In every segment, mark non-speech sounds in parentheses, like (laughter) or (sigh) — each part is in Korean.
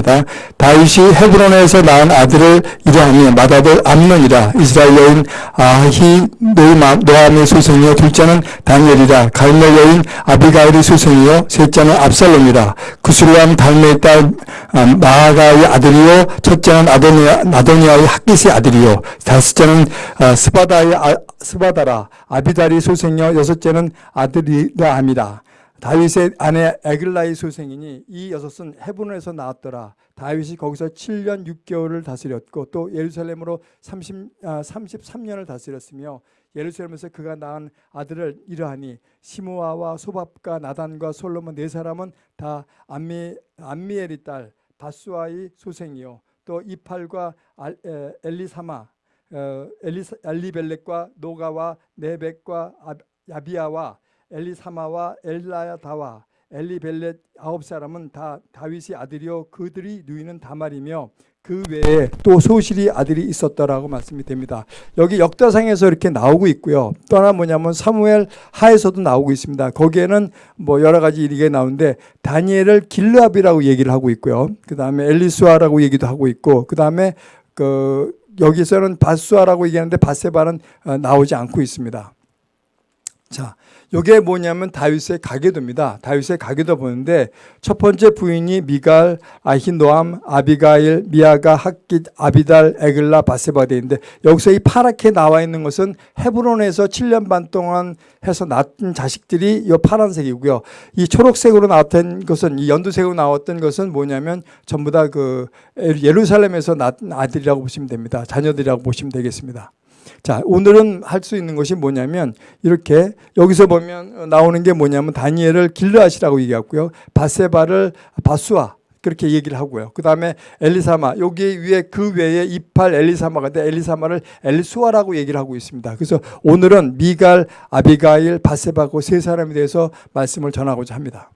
있습니다. 다윗이 헤브론에서 낳은 아들을 이러하니 맏아들 암논이라 이스라엘 여인 아히 노함의 소생이요 둘째는 다니엘이라 갈멜 여인 아비가일의 소생이요 셋째는 압살롬이라 구슬람 달메의 딸 아, 마아가의 아들이요 첫째는 아도니아, 아도니아의 학기스의 아들이요 다섯째는 아, 스바다의 아, 스바다라 아비달이 소생이요 여섯째는 아들이라 함이라 다윗의 아내 에글라의 소생이니 이 여섯은 헤브론에서 나왔더라. 다윗이 거기서 7년 6개월을 다스렸고 또 예루살렘으로 30, 아, 33년을 다스렸으며 예루살렘에서 그가 낳은 아들을 이러하니 시므아와 소밥과 나단과 솔로몬 네 사람은 다 암미, 암미엘의 딸 바수아의 소생이요 또 이팔과 알, 에, 엘리사마 어, 엘리사, 엘리벨렉과 노가와 네벡과 야비아와 엘리사마와 엘라야다와 엘리벨렛 아홉 사람은 다 다윗의 아들이요 그들이 누이는 다말이며 그 외에 또 소실이 아들이 있었더라고 말씀이 됩니다. 여기 역다상에서 이렇게 나오고 있고요. 또 하나 뭐냐면 사무엘 하에서도 나오고 있습니다. 거기에는 뭐 여러 가지 일이 나오는데 다니엘을 길르압이라고 얘기를 하고 있고요. 그 다음에 엘리수아라고 얘기도 하고 있고 그 다음에 그 여기서는 바수아라고 얘기하는데 바세바는 어, 나오지 않고 있습니다. 자, 이게 뭐냐면 다윗의 가계도입니다. 다윗의 가계도 보는데 첫 번째 부인이 미갈, 아히노암, 아비가일, 미아가, 학깃, 아비달, 에글라, 바세바데인데 여기서 이 파랗게 나와 있는 것은 헤브론에서 7년 반 동안 해서 낳은 자식들이 이 파란색이고요. 이 초록색으로 나왔던 것은 이 연두색으로 나왔던 것은 뭐냐면 전부 다 그 예루살렘에서 낳은 아들이라고 보시면 됩니다. 자녀들이라고 보시면 되겠습니다. 자, 오늘은 할 수 있는 것이 뭐냐면 이렇게 여기서 보면 나오는 게 뭐냐면 다니엘을 길르앗이라고 얘기하고요. 바세바를 바수아 그렇게 얘기를 하고요. 그 다음에 엘리사마 여기 위에 그 외에 이팔 엘리사마가 돼 엘리사마를 엘수아라고 얘기를 하고 있습니다. 그래서 오늘은 미갈, 아비가일, 바세바고 세 사람에 대해서 말씀을 전하고자 합니다.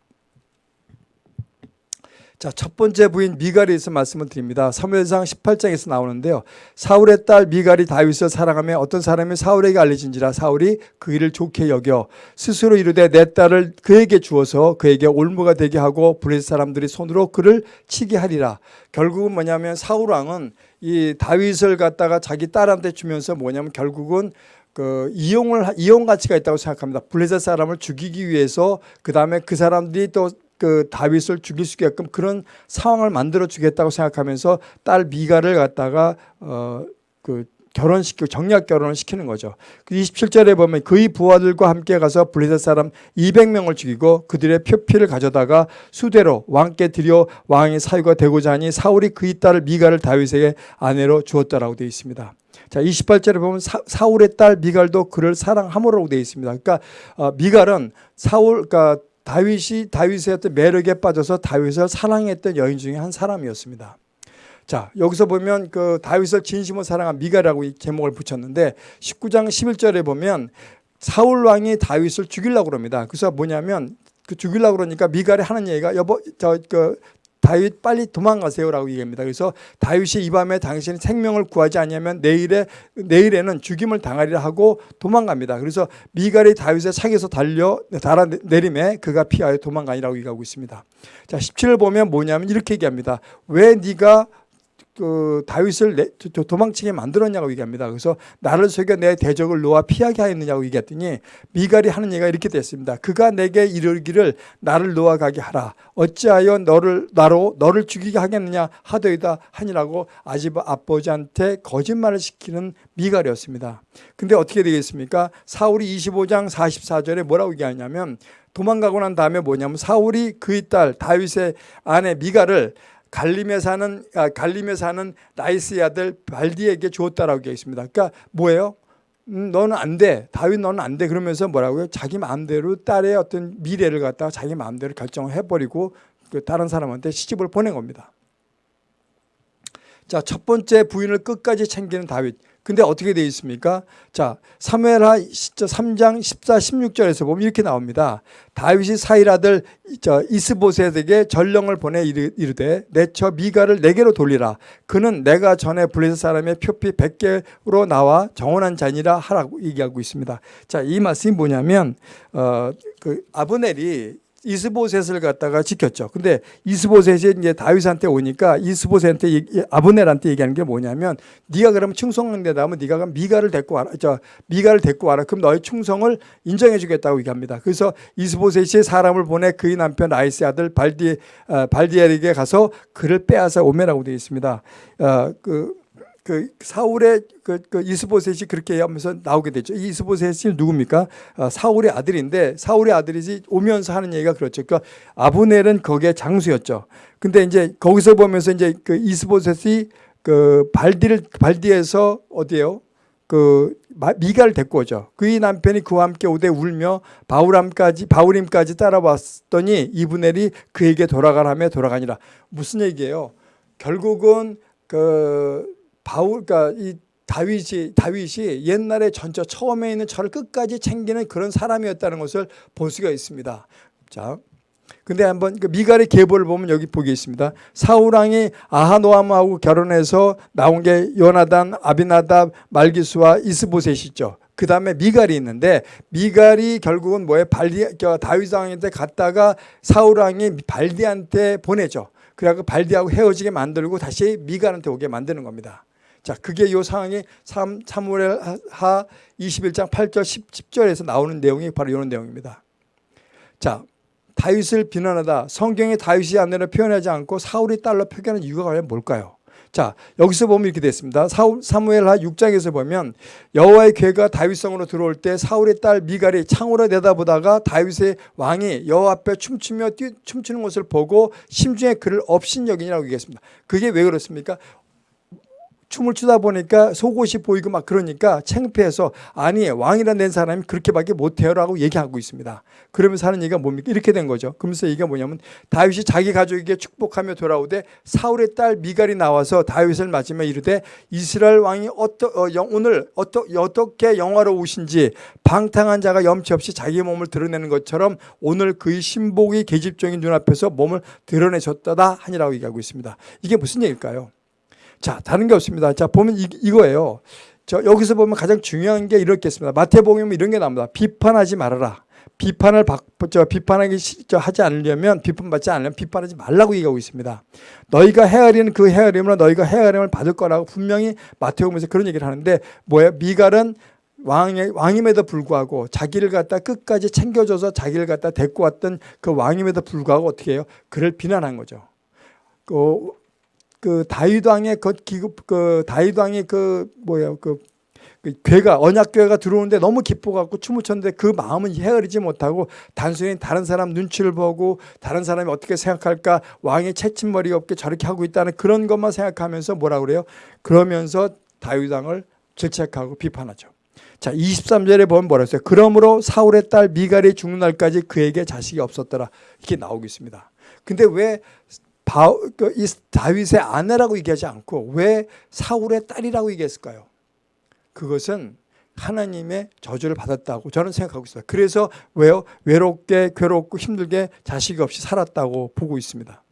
자, 첫 번째 부인 미갈에서 말씀을 드립니다. 사무엘상 18장에서 나오는데요. 사울의 딸 미갈이 다윗을 사랑하며 어떤 사람이 사울에게 알려진지라 사울이 그 일을 좋게 여겨 스스로 이르되 내 딸을 그에게 주어서 그에게 올무가 되게 하고 블레셋 사람들이 손으로 그를 치게 하리라. 결국은 뭐냐면 사울 왕은 이 다윗을 갖다가 자기 딸한테 주면서 뭐냐면 결국은 그 이용을 이용 가치가 있다고 생각합니다. 블레셋 사람을 죽이기 위해서 그 다음에 그 사람들이 또 그 다윗을 죽일 수 있게끔 그런 상황을 만들어 주겠다고 생각하면서 딸 미가를 갖다가 어그 결혼시키고 정략 결혼을 시키는 거죠. 27절에 그 보면 그의 부하들과 함께 가서 블레셋 사람 200명을 죽이고 그들의 표피를 가져다가 수대로 왕께 드려 왕의 사유가 되고자 하니 사울이 그의 딸을 미갈을 다윗에게 아내로 주었다라고 되어 있습니다. 자, 28절에 보면 사, 울의딸 미갈도 그를 사랑함으로 되어 있습니다. 그러니까 어, 미갈은 사울 그러니까 다윗이 다윗의 어떤 매력에 빠져서 다윗을 사랑했던 여인 중에 한 사람이었습니다. 자, 여기서 보면 그 다윗을 진심으로 사랑한 미가라고 제목을 붙였는데 19장 11절에 보면 사울 왕이 다윗을 죽이려고 그럽니다. 그래서 뭐냐면 그 죽이려고 그러니까 미갈이 하는 얘기가 여보 저 그 다윗 빨리 도망가세요라고 얘기합니다. 그래서 다윗이 이 밤에 당신의 생명을 구하지 않으면 내일에 내일에는 죽임을 당하리라 하고 도망갑니다. 그래서 미갈이 다윗의 창에서 달려 달아 내림에 그가 피하여 도망가니라고 얘기하고 있습니다. 자, 17을 보면 뭐냐면 이렇게 얘기합니다. 왜 네가 그 다윗을 내, 도망치게 만들었냐고 얘기합니다. 그래서 나를 속여 내 대적을 놓아 피하게 하였느냐고 얘기했더니 미갈이 하는 얘기가 이렇게 됐습니다. 그가 내게 이르기를 나를 놓아 가게 하라. 어찌하여 너를 나로 너를 죽이게 하겠느냐 하더이다 하니라고 아집 아버지한테 거짓말을 시키는 미갈이었습니다. 근데 어떻게 되겠습니까? 사울이 25장 44절에 뭐라고 얘기하냐면 도망가고 난 다음에 뭐냐면 사울이 그의 딸 다윗의 아내 미갈을 갈림에 사는 아, 갈림에 사는 나이스의 아들 발디에게 주었다라고 되어 있습니다. 그러니까 뭐예요? 음, 너는 안 돼. 다윗 너는 안 돼. 그러면서 뭐라고요? 자기 마음대로 딸의 어떤 미래를 갖다가 자기 마음대로 결정을 해버리고 그 다른 사람한테 시집을 보낸 겁니다. 자, 첫 번째 부인을 끝까지 챙기는 다윗. 근데 어떻게 되어 있습니까? 자, 사무엘하 3장 14, 16절에서 보면 이렇게 나옵니다. 다윗이 사일 아들 이스보셋에게 전령을 보내 이르되 내처 미가를 내게로 돌리라. 그는 내가 전에 블레셋 사람의 표피 100개로 나와 정원한 자니라 하라고 얘기하고 있습니다. 자, 이 말씀이 뭐냐면 어, 그 아브넬이 이스보셋을 갖다가 지켰죠. 근데 이스보셋이 이제 다윗한테 오니까 이스보셋한테 아브넬한테 얘기하는 게 뭐냐면 네가 그러면 충성된다면 네가 그럼 미가를 데리고 와라. 저 미가를 데리고 와라. 그럼 너의 충성을 인정해 주겠다고 얘기합니다. 그래서 이스보셋이 사람을 보내 그의 남편 라이스의 아들 발디 어, 발디엘에게 가서 그를 빼앗아 오매라고 되어 있습니다. 어, 그, 그 사울의 그, 그 이스보셋이 그렇게 하면서 나오게 되죠. 이 이스보셋이 누굽니까? 어, 사울의 아들인데 사울의 아들이지 오면서 하는 얘기가 그렇죠. 그러니까 아브넬은 거기에 장수였죠. 근데 이제 거기서 보면서 이제 그 이스보셋이 그 발디를 발디에서 어디에요? 그 마- 미가를 데리고 오죠. 그의 남편이 그와 함께 오되 울며 바울함까지 바울임까지 따라왔더니 이브넬이 그에게 돌아가라며 돌아가니라. 무슨 얘기예요? 결국은 그 바울 그러니까 이 다윗이 다윗이 옛날에 전처 처음에 있는 저를 끝까지 챙기는 그런 사람이었다는 것을 볼 수가 있습니다. 자. 근데 한번 그 미갈의 계보를 보면 여기 보기 있습니다. 사울 왕이 아하노함하고 결혼해서 나온 게 요나단, 아비나답, 말기수와 이스보셋이죠. 그 다음에 미갈이 있는데 미갈이 결국은 뭐에 발디 저 다윗 왕한테 갔다가 사울 왕이 발디한테 보내죠. 그래갖고 발디하고 헤어지게 만들고 다시 미갈한테 오게 만드는 겁니다. 자, 그게 요 상황이 3, 사무엘 하 21장 8절 10, 10 절에서 나오는 내용이 바로 이런 내용입니다. 자, 다윗을 비난하다 성경에 다윗이 아내를 표현하지 않고 사울의 딸로 표현하는 이유가 과연 뭘까요? 자 여기서 보면 이렇게 됐습니다. 사울, 사무엘하 6장에서 보면 여호와의 괴가 다윗성으로 들어올 때 사울의 딸 미갈이 창으로 내다보다가 다윗의 왕이 여호와 앞에 춤추며 뛰, 춤추는 것을 보고 심중에 그를 업신여긴이라고 얘기했습니다. 그게 왜 그렇습니까? 춤을 추다 보니까 속옷이 보이고 막 그러니까 창피해서 아니 왕이라 낸 사람이 그렇게밖에 못해요라고 얘기하고 있습니다. 그러면서 하는 얘기가 뭡니까? 이렇게 된 거죠. 그러면서 얘기가 뭐냐면 다윗이 자기 가족에게 축복하며 돌아오되 사울의 딸 미갈이 나와서 다윗을 맞으며 이르되 이스라엘 왕이 어떠, 어, 영, 오늘 어떠, 어떻게 영화로우신지 방탕한 자가 염치 없이 자기 몸을 드러내는 것처럼 오늘 그의 신복이 계집종인 눈앞에서 몸을 드러내셨다다 하니라고 얘기하고 있습니다. 이게 무슨 얘기일까요? 자, 다른 게 없습니다. 자, 보면 이, 이거예요. 저 여기서 보면 가장 중요한 게 이렇게 있습니다. 마태복음에 이런 게 나옵니다. 비판하지 말아라. 비판을 받, 저 비판하기 시- 저 하지 않으려면 비판받지 않으려면 비판하지 말라고 얘기하고 있습니다. 너희가 헤아리는 그 헤아림으로 너희가 헤아림을 받을 거라고 분명히 마태복음에서 그런 얘기를 하는데 뭐야? 미갈은 왕의 왕임에도 불구하고 자기를 갖다 끝까지 챙겨줘서 자기를 갖다 데리고 왔던 그 왕임에도 불구하고 어떻게 해요? 그를 비난한 거죠. 그, 그 다윗 왕의 그 기급 그 다윗 왕의 그 뭐야 그, 그 괴가 언약 괴가 들어오는데 너무 기뻐 갖고 춤을 췄는데 그 마음은 헤아리지 못하고 단순히 다른 사람 눈치를 보고 다른 사람이 어떻게 생각할까 왕의 채침머리가 없게 저렇게 하고 있다는 그런 것만 생각하면서 뭐라 그래요? 그러면서 다윗 왕을 질책하고 비판하죠. 자, 23절에 보면 뭐라 했어요? 그러므로 사울의 딸 미갈이 죽는 날까지 그에게 자식이 없었더라. 이렇게 나오고 있습니다. 근데 왜 바, 그, 이 다윗의 아내라고 얘기하지 않고 왜 사울의 딸이라고 얘기했을까요? 그것은 하나님의 저주를 받았다고 저는 생각하고 있어요. 그래서 왜요? 외롭게 괴롭고 힘들게 자식이 없이 살았다고 보고 있습니다.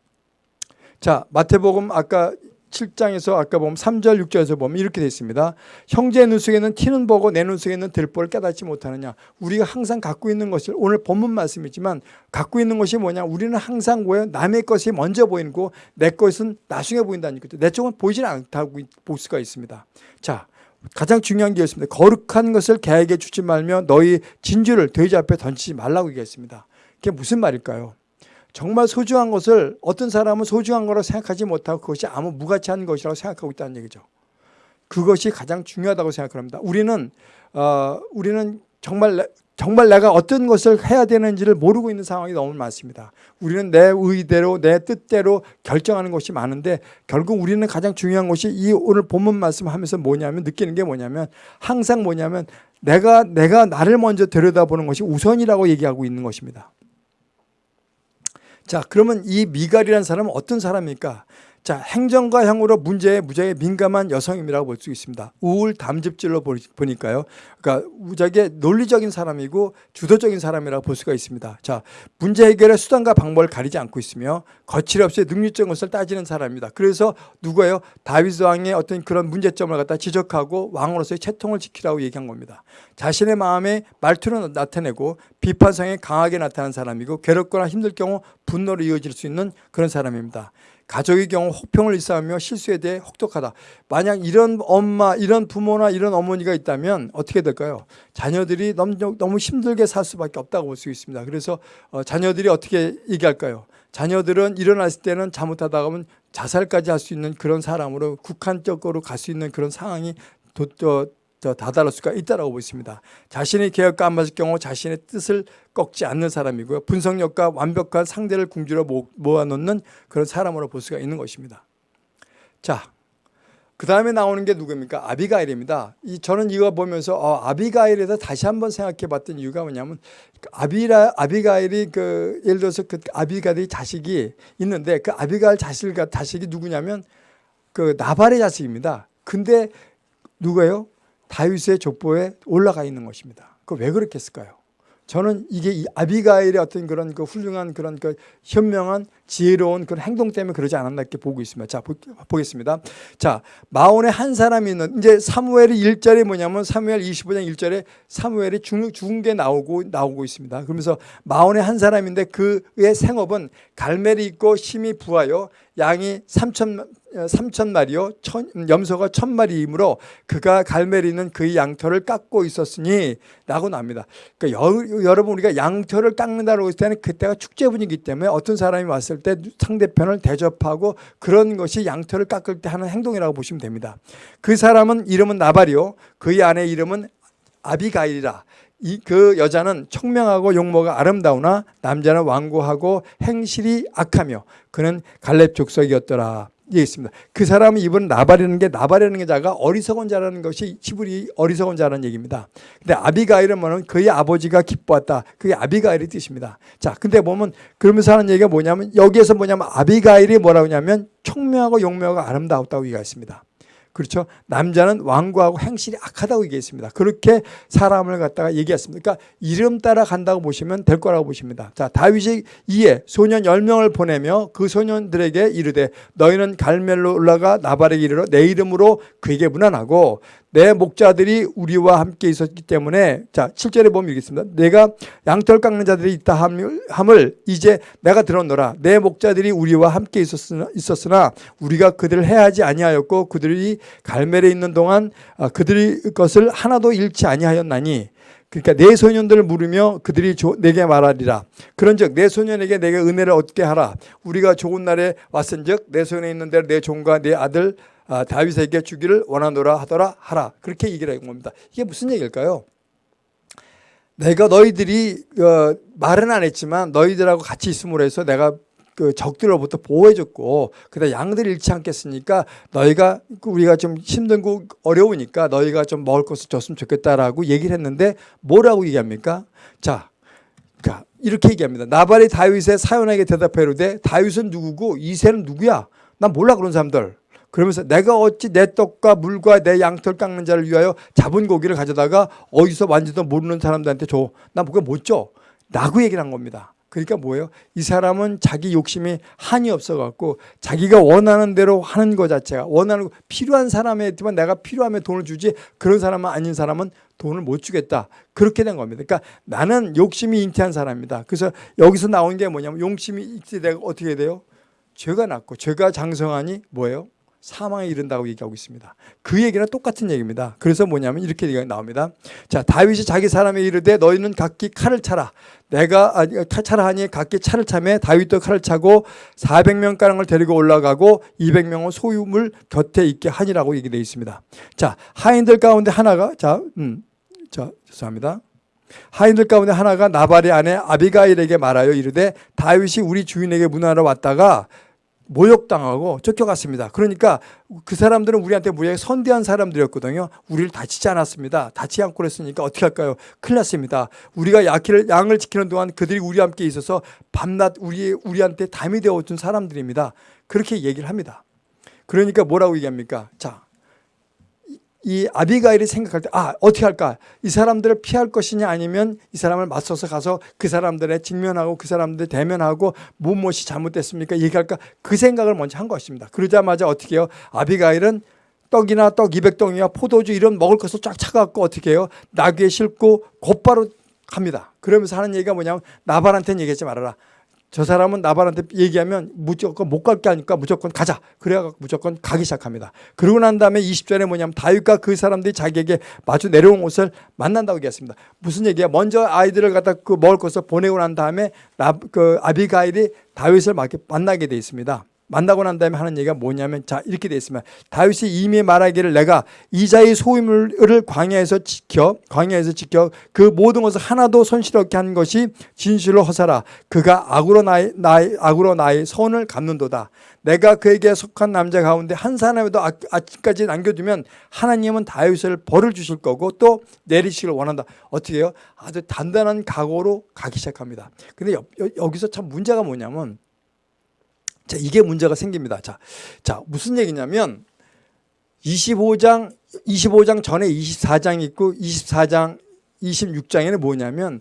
자, 마태복음 아까 7장에서 아까 보면 3절 6절에서 보면 이렇게 되어 있습니다. 형제 눈 속에는 티는 보고 내 눈 속에는 들보를 깨닫지 못하느냐. 우리가 항상 갖고 있는 것을 오늘 본문 말씀이지만 갖고 있는 것이 뭐냐. 우리는 항상 뭐예요? 남의 것이 먼저 보이고 내 것은 나중에 보인다는 거죠. 내 쪽은 보이지 않다고 볼 수가 있습니다. 자, 가장 중요한 게 있습니다. 거룩한 것을 개에게 주지 말며 너희 진주를 돼지 앞에 던지지 말라고 얘기했습니다. 그게 무슨 말일까요? 정말 소중한 것을 어떤 사람은 소중한 거라고 생각하지 못하고 그것이 아무 무가치한 것이라고 생각하고 있다는 얘기죠. 그것이 가장 중요하다고 생각합니다. 우리는 어, 우리는 정말 내, 정말 내가 어떤 것을 해야 되는지를 모르고 있는 상황이 너무 많습니다. 우리는 내 의대로 내 뜻대로 결정하는 것이 많은데 결국 우리는 가장 중요한 것이 이 오늘 본문 말씀하면서 뭐냐면 느끼는 게 뭐냐면 항상 뭐냐면 내가 내가 나를 먼저 들여다보는 것이 우선이라고 얘기하고 있는 것입니다. 자, 그러면 이 미갈이라는 사람은 어떤 사람입니까? 자, 행정과 향후로 문제에 무지하게 민감한 여성임이라고 볼 수 있습니다. 우울 담즙질로 보- 보니까요. 그러니까 무지하게 논리적인 사람이고 주도적인 사람이라고 볼 수가 있습니다. 자, 문제 해결의 수단과 방법을 가리지 않고 있으며 거칠없이 능률적인 것을 따지는 사람입니다. 그래서 누구예요? 다윗 왕의 어떤 그런 문제점을 갖다 지적하고 왕으로서의 채통을 지키라고 얘기한 겁니다. 자신의 마음에 말투로 나타내고 비판성에 강하게 나타나는 사람이고 괴롭거나 힘들 경우 분노로 이어질 수 있는 그런 사람입니다. 가족의 경우 혹평을 일삼으며 실수에 대해 혹독하다. 만약 이런 엄마, 이런 부모나 이런 어머니가 있다면 어떻게 될까요? 자녀들이 너무, 너무 힘들게 살 수밖에 없다고 볼 수 있습니다. 그래서 어, 자녀들이 어떻게 얘기할까요? 자녀들은 일어났을 때는 잘못하다 보면 자살까지 할 수 있는 그런 사람으로 국한적으로 갈 수 있는 그런 상황이 도, 저, 저 다다를 수가 있다고 보십니다. 자신의 계획과 안 맞을 경우 자신의 뜻을 꺾지 않는 사람이고요. 분석력과 완벽한 상대를 궁지로 모- 모아놓는 그런 사람으로 볼 수가 있는 것입니다. 자, 그 다음에 나오는 게 누구입니까? 아비가일입니다. 이 저는 이거 보면서 어, 아비가일에 대해서 다시 한번 생각해 봤던 이유가 뭐냐면 그 아비라 아비가일이 그 예를 들어서 그 아비가일이 자식이 있는데 그 아비가일 자식 자식이 누구냐면 그 나발의 자식입니다. 근데 누가요? 다윗의 족보에 올라가 있는 것입니다. 그 왜 그렇게 했을까요? 저는 이게 이 아비가일의 어떤 그런 그 훌륭한 그런 그 현명한 지혜로운 그런 행동 때문에 그러지 않았나 이렇게 보고 있습니다. 자, 보, 보겠습니다. 자, 마온에 한 사람이 있는 이제 사무엘이 1절에 뭐냐면 사무엘 25장 1절에 사무엘이 죽는 죽은 게 나오고 나오고 있습니다. 그러면서 마온에 한 사람인데 그의 생업은 갈멜이 있고 심이 부하여 양이 3천 3천 마리요 천, 염소가 천 마리이므로 그가 갈멜이 있는 그의 양털을 깎고 있었으니 라고 납니다. 그러니까 여, 여러분 우리가 양털을 깎는다고 했을 때는 그때가 축제 분위기 때문에 어떤 사람이 왔을 때 상대편을 대접하고 그런 것이 양털을 깎을 때 하는 행동이라고 보시면 됩니다. 그 사람은 이름은 나발이요 그의 아내 이름은 아비가일이라 이 그 여자는 청명하고 용모가 아름다우나 남자는 완고하고 행실이 악하며 그는 갈렙 족속이었더라. 예, 있습니다. 그 사람은 이번 나발이라는 게 나발이라는 게 자가 어리석은 자라는 것이 히브리 어리석은 자라는 얘기입니다. 근데 아비가일은 뭐냐면 그의 아버지가 기뻐했다. 그게 아비가일의 뜻입니다. 자, 근데 보면 그러면서 하는 얘기가 뭐냐면 여기에서 뭐냐면 아비가일이 뭐라고 하냐면 청명하고 용모가 아름다웠다고 얘기했습니다. 그렇죠. 남자는 완고하고 행실이 악하다고 얘기했습니다. 그렇게 사람을 갖다가 얘기했습니다. 그러니까 이름 따라 간다고 보시면 될 거라고 보십니다. 자, 다윗이 이에 소년 10명을 보내며 그 소년들에게 이르되 너희는 갈멜로 올라가 나발에게 이르러 내 이름으로 그에게 문안하고 내 목자들이 우리와 함께 있었기 때문에 자 7절에 보면 이렇게 있습니다. 내가 양털 깎는 자들이 있다 함을, 이제 내가 들었노라. 내 목자들이 우리와 함께 있었으나, 있었으나 우리가 그들을 해하지 아니하였고 그들이 갈멜에 있는 동안 아, 그들이 것을 하나도 잃지 아니하였나니 그러니까 내 소년들을 물으며 그들이 조- 내게 말하리라. 그런즉 내 소년에게 내게 은혜를 얻게 하라. 우리가 좋은 날에 왔은즉 내 손에 있는 대로 내 종과 내 아들 아, 다윗에게 주기를 원하노라 하더라 하라. 그렇게 얘기를 한 겁니다. 이게 무슨 얘기일까요? 내가 너희들이 어, 말은 안 했지만 너희들하고 같이 있음으로 해서 내가 그 적들로부터 보호해줬고 그다 양들 잃지 않겠으니까 너희가 그 우리가 좀 힘들고 어려우니까 너희가 좀 먹을 것을 줬으면 좋겠다라고 얘기를 했는데 뭐라고 얘기합니까? 자, 그러니까 이렇게 얘기합니다. 나발이 다윗의 사연에게 대답해 이르되 다윗은 누구고 이새는 누구야? 난 몰라 그런 사람들. 그러면서 내가 어찌 내 떡과 물과 내 양털 깎는 자를 위하여 잡은 고기를 가져다가 어디서 완지도 모르는 사람들한테 줘. 난 그거 못 줘. 라고 얘기를 한 겁니다. 그러니까 뭐예요? 이 사람은 자기 욕심이 한이 없어갖고 자기가 원하는 대로 하는 것 자체가 원하는 거, 필요한 사람에만 내가 필요하면 돈을 주지 그런 사람은 아닌 사람은 돈을 못 주겠다. 그렇게 된 겁니다. 그러니까 나는 욕심이 잉태한 사람입니다. 그래서 여기서 나온 게 뭐냐면 욕심이 잉태되고 어떻게 돼요? 죄가 났고 죄가 장성하니 뭐예요? 사망에 이른다고 얘기하고 있습니다. 그 얘기는 똑같은 얘기입니다. 그래서 뭐냐면 이렇게 얘기가 나옵니다. 자, 다윗이 자기 사람에 이르되 너희는 각기 칼을 차라. 내가 아, 칼 차라 하니 각기 차를 차매 다윗도 칼을 차고 400명 가량을 데리고 올라가고 200명은 소유물 곁에 있게 하니라고 얘기되어 있습니다. 자, 하인들 가운데 하나가 자, 음, 자, 죄송합니다. 하인들 가운데 하나가 나발의 아내 아비가일에게 말하여 이르되 다윗이 우리 주인에게 문하러 왔다가 모욕당하고 쫓겨갔습니다. 그러니까 그 사람들은 우리한테 무지하게 선대한 사람들이었거든요. 우리를 다치지 않았습니다. 다치지 않고 그랬으니까 어떻게 할까요? 큰일 났습니다. 우리가 야키를, 양을 지키는 동안 그들이 우리와 함께 있어서 밤낮 우리, 우리한테 담이 되어준 사람들입니다. 그렇게 얘기를 합니다. 그러니까 뭐라고 얘기합니까? 자, 이- 이 아비가일이 생각할 때, 아, 어떻게 할까? 이 사람들을 피할 것이냐 아니면 이 사람을 맞서서 가서 그 사람들의 직면하고 그 사람들 대면하고 무엇이 잘못됐습니까? 얘기할까? 그 생각을 먼저 한 것입니다. 그러자마자 어떻게 해요? 아비가일은 떡이나 떡 200덩이와 포도주 이런 먹을 것을 쫙 차갖고 어떻게 해요? 나귀에 싣고 곧바로 갑니다. 그러면서 하는 얘기가 뭐냐면 나발한테는 얘기하지 말아라. 저 사람은 나발한테 얘기하면 무조건 못 갈게 아니까 무조건 가자. 그래갖고 무조건 가기 시작합니다. 그러고 난 다음에 20절에 뭐냐면 다윗과 그 사람들이 자기에게 마주 내려온 곳을 만난다고 얘기했습니다. 무슨 얘기야? 먼저 아이들을 갖다 그 먹을 것을 보내고 난 다음에 나, 그 아비가일이 다윗을 만나게 돼 있습니다. 만나고 난 다음에 하는 얘기가 뭐냐면 자 이렇게 돼 있으면 다윗이 이미 말하기를 내가 이자의 소유물을 광야에서 지켜 광야에서 지켜 그 모든 것을 하나도 손실 없게 한 것이 진실로 허사라. 그가 악으로 나의, 나의 악으로 나의 선을 갚는도다. 내가 그에게 속한 남자 가운데 한 사람에도 아- 아직까지 남겨두면 하나님은 다윗을 벌을 주실 거고 또 내리시길 원한다. 어떻게 해요? 아주 단단한 각오로 가기 시작합니다. 근데 여, 여, 여기서 참 문제가 뭐냐면 자, 이게 문제가 생깁니다. 자, 자, 무슨 얘기냐면 25장 25장 전에 24장 있고 24장 26장에는 뭐냐면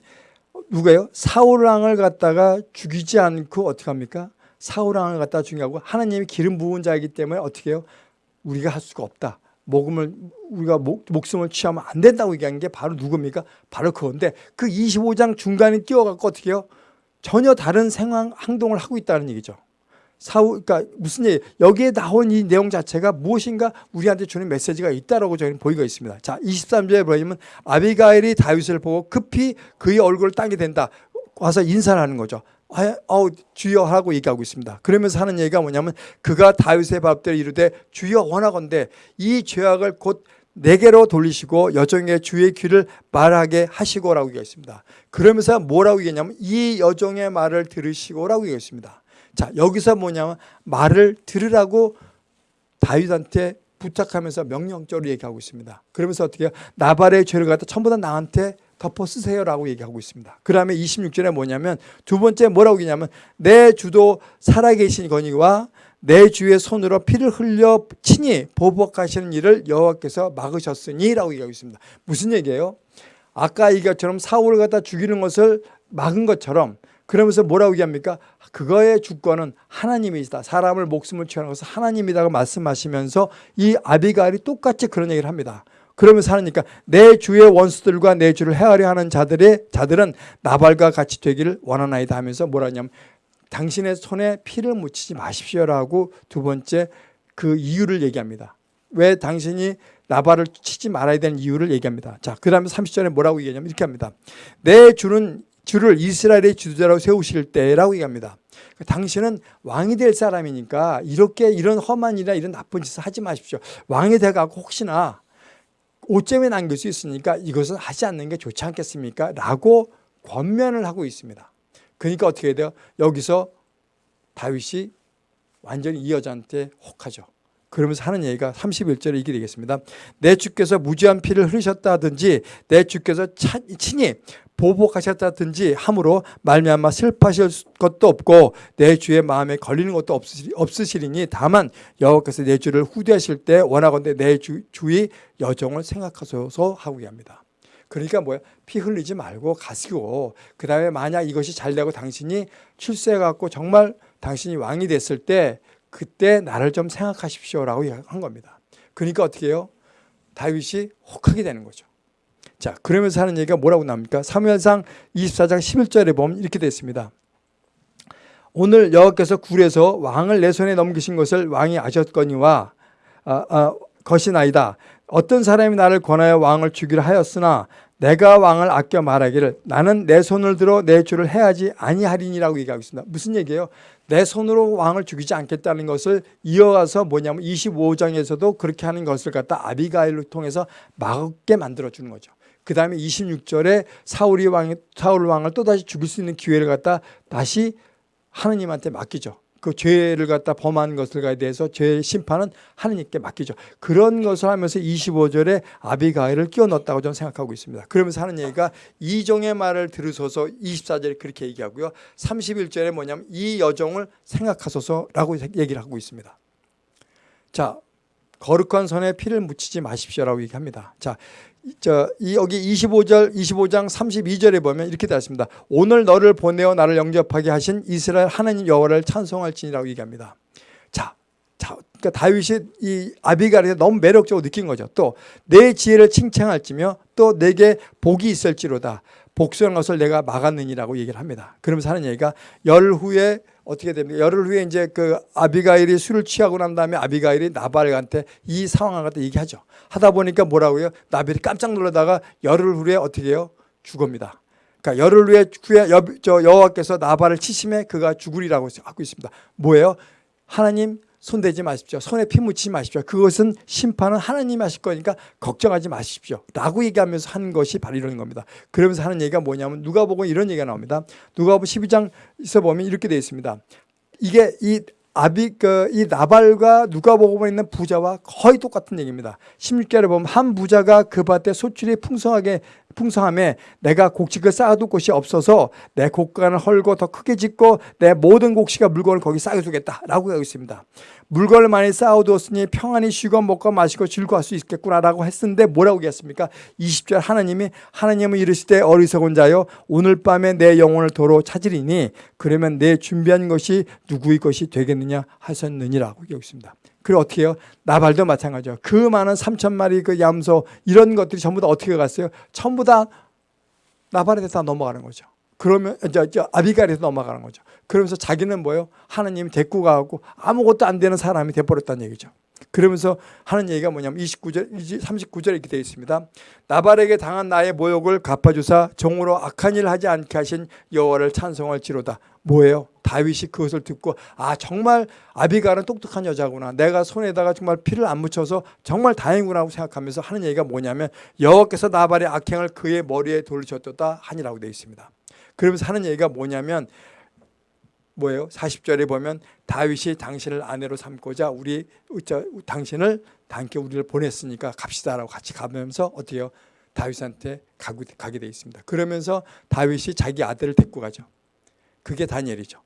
누가요? 사울 왕을 갖다가 죽이지 않고 어떻게 합니까? 사울 왕을 갖다가 죽이고 하나님이 기름 부은 자이기 때문에 어떻게 해요? 우리가 할 수가 없다. 목음을 우리가 목, 목숨을 취하면 안 된다고 얘기한 게 바로 누굽니까? 바로 그건데 그 25장 중간에 끼워 갖고 어떻게 해요? 전혀 다른 생황 행동을 하고 있다는 얘기죠. 사우 그러니까 무슨 얘기 여기에 나온 이 내용 자체가 무엇인가 우리한테 주는 메시지가 있다라고 저희는 보이고 있습니다. 자, 23절에 보면 아비가일이 다윗을 보고 급히 그의 얼굴을 따게 된다. 와서 인사를 하는 거죠. 아, 어, 주여 하고 얘기하고 있습니다. 그러면서 하는 얘기가 뭐냐면 그가 다윗의 밥대로 이르되 주여 원하건대 이 죄악을 곧 내게로 돌리시고 여종의 주의 귀를 말하게 하시고라고 얘기했습니다. 그러면서 뭐라고 얘기했냐면 이 여종의 말을 들으시고라고 얘기했습니다. 자 여기서 뭐냐면 말을 들으라고 다윗한테 부탁하면서 명령적으로 얘기하고 있습니다. 그러면서 어떻게 해요? 나발의 죄를 갖다 전부 다 나한테 덮어 쓰세요라고 얘기하고 있습니다. 그 다음에 26절에 뭐냐면 두 번째 뭐라고 얘기냐면 내 주도 살아계신 거니와 내 주의 손으로 피를 흘려 친히 보복하시는 일을 여호와께서 막으셨으니 라고 얘기하고 있습니다. 무슨 얘기예요? 아까 이것처럼 사울을 갖다 죽이는 것을 막은 것처럼 그러면서 뭐라고 얘기합니까? 그거의 주권은 하나님이다. 사람을 목숨을 취하는 것은 하나님이라고 말씀하시면서 이 아비가일이 똑같이 그런 얘기를 합니다. 그러면서 하니까 내 주의 원수들과 내 주를 헤아려 하는 자들의 자들은 나발과 같이 되기를 원하나이다 하면서 뭐라 하냐면 당신의 손에 피를 묻히지 마십시오라고 두 번째 그 이유를 얘기합니다. 왜 당신이 나발을 치지 말아야 되는 이유를 얘기합니다. 자, 그 다음에 30절에 뭐라고 얘기하냐면 이렇게 합니다. 내 주는 주를 이스라엘의 지도자로 세우실 때라고 얘기합니다. 당신은 왕이 될 사람이니까 이렇게 이런 험한 일이나 이런 나쁜 짓을 하지 마십시오. 왕이 돼가고 혹시나 오점에 남길 수 있으니까 이것은 하지 않는 게 좋지 않겠습니까? 라고 권면을 하고 있습니다. 그러니까 어떻게 돼요? 여기서 다윗이 완전히 이 여자한테 혹하죠. 그러면서 하는 얘기가 31절에 이게 되겠습니다. 내 주께서 무지한 피를 흘리셨다든지 내 주께서 차, 친히 보복하셨다든지 함으로 말미암아 슬퍼하실 것도 없고 내 주의 마음에 걸리는 것도 없으시리니 다만 여호와께서 내 주를 후대하실 때 원하건대 내 주, 주의 여정을 생각하소서 하고 합니다. 그러니까 뭐야 피 흘리지 말고 가시고 그 다음에 만약 이것이 잘 되고 당신이 출세해 갖고 정말 당신이 왕이 됐을 때 그때 나를 좀 생각하십시오라고 한 겁니다. 그러니까 어떻게 해요? 다윗이 혹하게 되는 거죠. 자, 그러면서 하는 얘기가 뭐라고 나옵니까? 사무엘상 24장 11절에 보면 이렇게 되어 있습니다. 오늘 여호와께서 굴에서 왕을 내 손에 넘기신 것을 왕이 아셨거니와 아, 아, 것이나이다. 어떤 사람이 나를 권하여 왕을 주기를 하였으나 내가 왕을 아껴 말하기를 나는 내 손을 들어 내 주를 해야지 아니하리니라고 얘기하고 있습니다. 무슨 얘기예요? 내 손으로 왕을 죽이지 않겠다는 것을 이어가서 뭐냐면 25장에서도 그렇게 하는 것을 갖다 아비가일을 통해서 막게 만들어 주는 거죠. 그 다음에 26절에 사울이 왕, 사울 왕을 또다시 죽일 수 있는 기회를 갖다 다시 하느님한테 맡기죠. 그 죄를 갖다 범한 것들에 대해서 죄의 심판은 하느님께 맡기죠. 그런 것을 하면서 25절에 아비가일을 끼워 넣었다고 저는 생각하고 있습니다. 그러면서 하는 얘기가 이종의 말을 들으소서 24절에 그렇게 얘기하고요. 31절에 뭐냐면 이 여종을 생각하소서라고 얘기를 하고 있습니다. 자, 거룩한 손에 피를 묻히지 마십시오라고 얘기합니다. 자, 이- 저, 이 여기 25절, 25장 32절에 보면 이렇게 되어 있습니다. 오늘 너를 보내어 나를 영접하게 하신 이스라엘 하나님 여호와를 찬송할지니라고 얘기합니다. 자, 자, 그러니까 다윗이 이 아비가를 너무 매력적으로 느낀 거죠. 또 내 지혜를 칭찬할지며 또 내게 복이 있을지로다. 복수한 것을 내가 막았느니라고 얘기를 합니다. 그러면서 하는 얘기가 열 후에 어떻게 됩니까? 열흘 후에 이제 그 아비가일이 술을 취하고 난 다음에 아비가일이 나발한테 이 상황을 갖다 얘기하죠. 하다 보니까 뭐라고요? 나발이 깜짝 놀라다가 열흘 후에 어떻게 해요? 죽습니다. 그러니까 열흘 후에 후에 여, 저 여호와께서 나발을 치심에 그가 죽으리라고 하고 있습니다. 뭐예요? 하나님 손대지 마십시오. 손에 피 묻히지 마십시오. 그것은 심판은 하나님이 하실 거니까 걱정하지 마십시오. 라고 얘기하면서 하는 것이 바로 이런 겁니다. 그러면서 하는 얘기가 뭐냐면 누가 보고 이런 얘기가 나옵니다. 누가 보면 12장에서 보면 이렇게 되어 있습니다. 이게 이 아비 그이 나발과 누가 보고 있는 부자와 거의 똑같은 얘기입니다. 16절에 보면 한 부자가 그 밭에 소출이 풍성하게 풍성함에 내가 곡식을 쌓아둘 곳이 없어서 내 곡간을 헐고 더 크게 짓고 내 모든 곡식과 물건을 거기 쌓아두겠다라고 하고 있습니다. 물건을 많이 쌓아두었으니 평안히 쉬고 먹고 마시고 즐거워할 수 있겠구나라고 했는데 뭐라고 얘기했습니까? 20절 하나님이 하나님은 이르시되 어리석은 자여 오늘 밤에 내 영혼을 도로 찾으리니 그러면 내 준비한 것이 누구의 것이 되겠느냐 하셨느니라고 얘기하고 있습니다. 그리고 어떻게 해요? 나발도 마찬가지죠. 그 많은 3천 마리 그 얌소 이런 것들이 전부 다 어떻게 갔어요? 전부 다 나발에 다 넘어가는 거죠. 그러면 저, 저 아비갈에서 넘어가는 거죠. 그러면서 자기는 뭐예요? 하나님 데리고 가고 아무것도 안 되는 사람이 돼버렸다는 얘기죠. 그러면서 하는 얘기가 뭐냐면 29절, 39절에 이렇게 되어 있습니다. 나발에게 당한 나의 모욕을 갚아주사 정으로 악한 일 하지 않게 하신 여호와를 찬송할지로다. 뭐예요? 다윗이 그것을 듣고 아 정말 아비갈은 똑똑한 여자구나. 내가 손에다가 정말 피를 안 묻혀서 정말 다행이구나 생각하면서 하는 얘기가 뭐냐면 여호와께서 나발의 악행을 그의 머리에 돌리셨도다 하니라고 되어 있습니다. 그러면서 하는 얘기가 뭐냐면 뭐예요? 40절에 보면 다윗이 당신을 아내로 삼고자 우리 저, 당신을 당께 우리를 보냈으니까 갑시다라고 같이 가면서 어떻게 해요? 다윗한테 가게 돼 있습니다. 그러면서 다윗이 자기 아들을 데리고 가죠. 그게 다니엘이죠.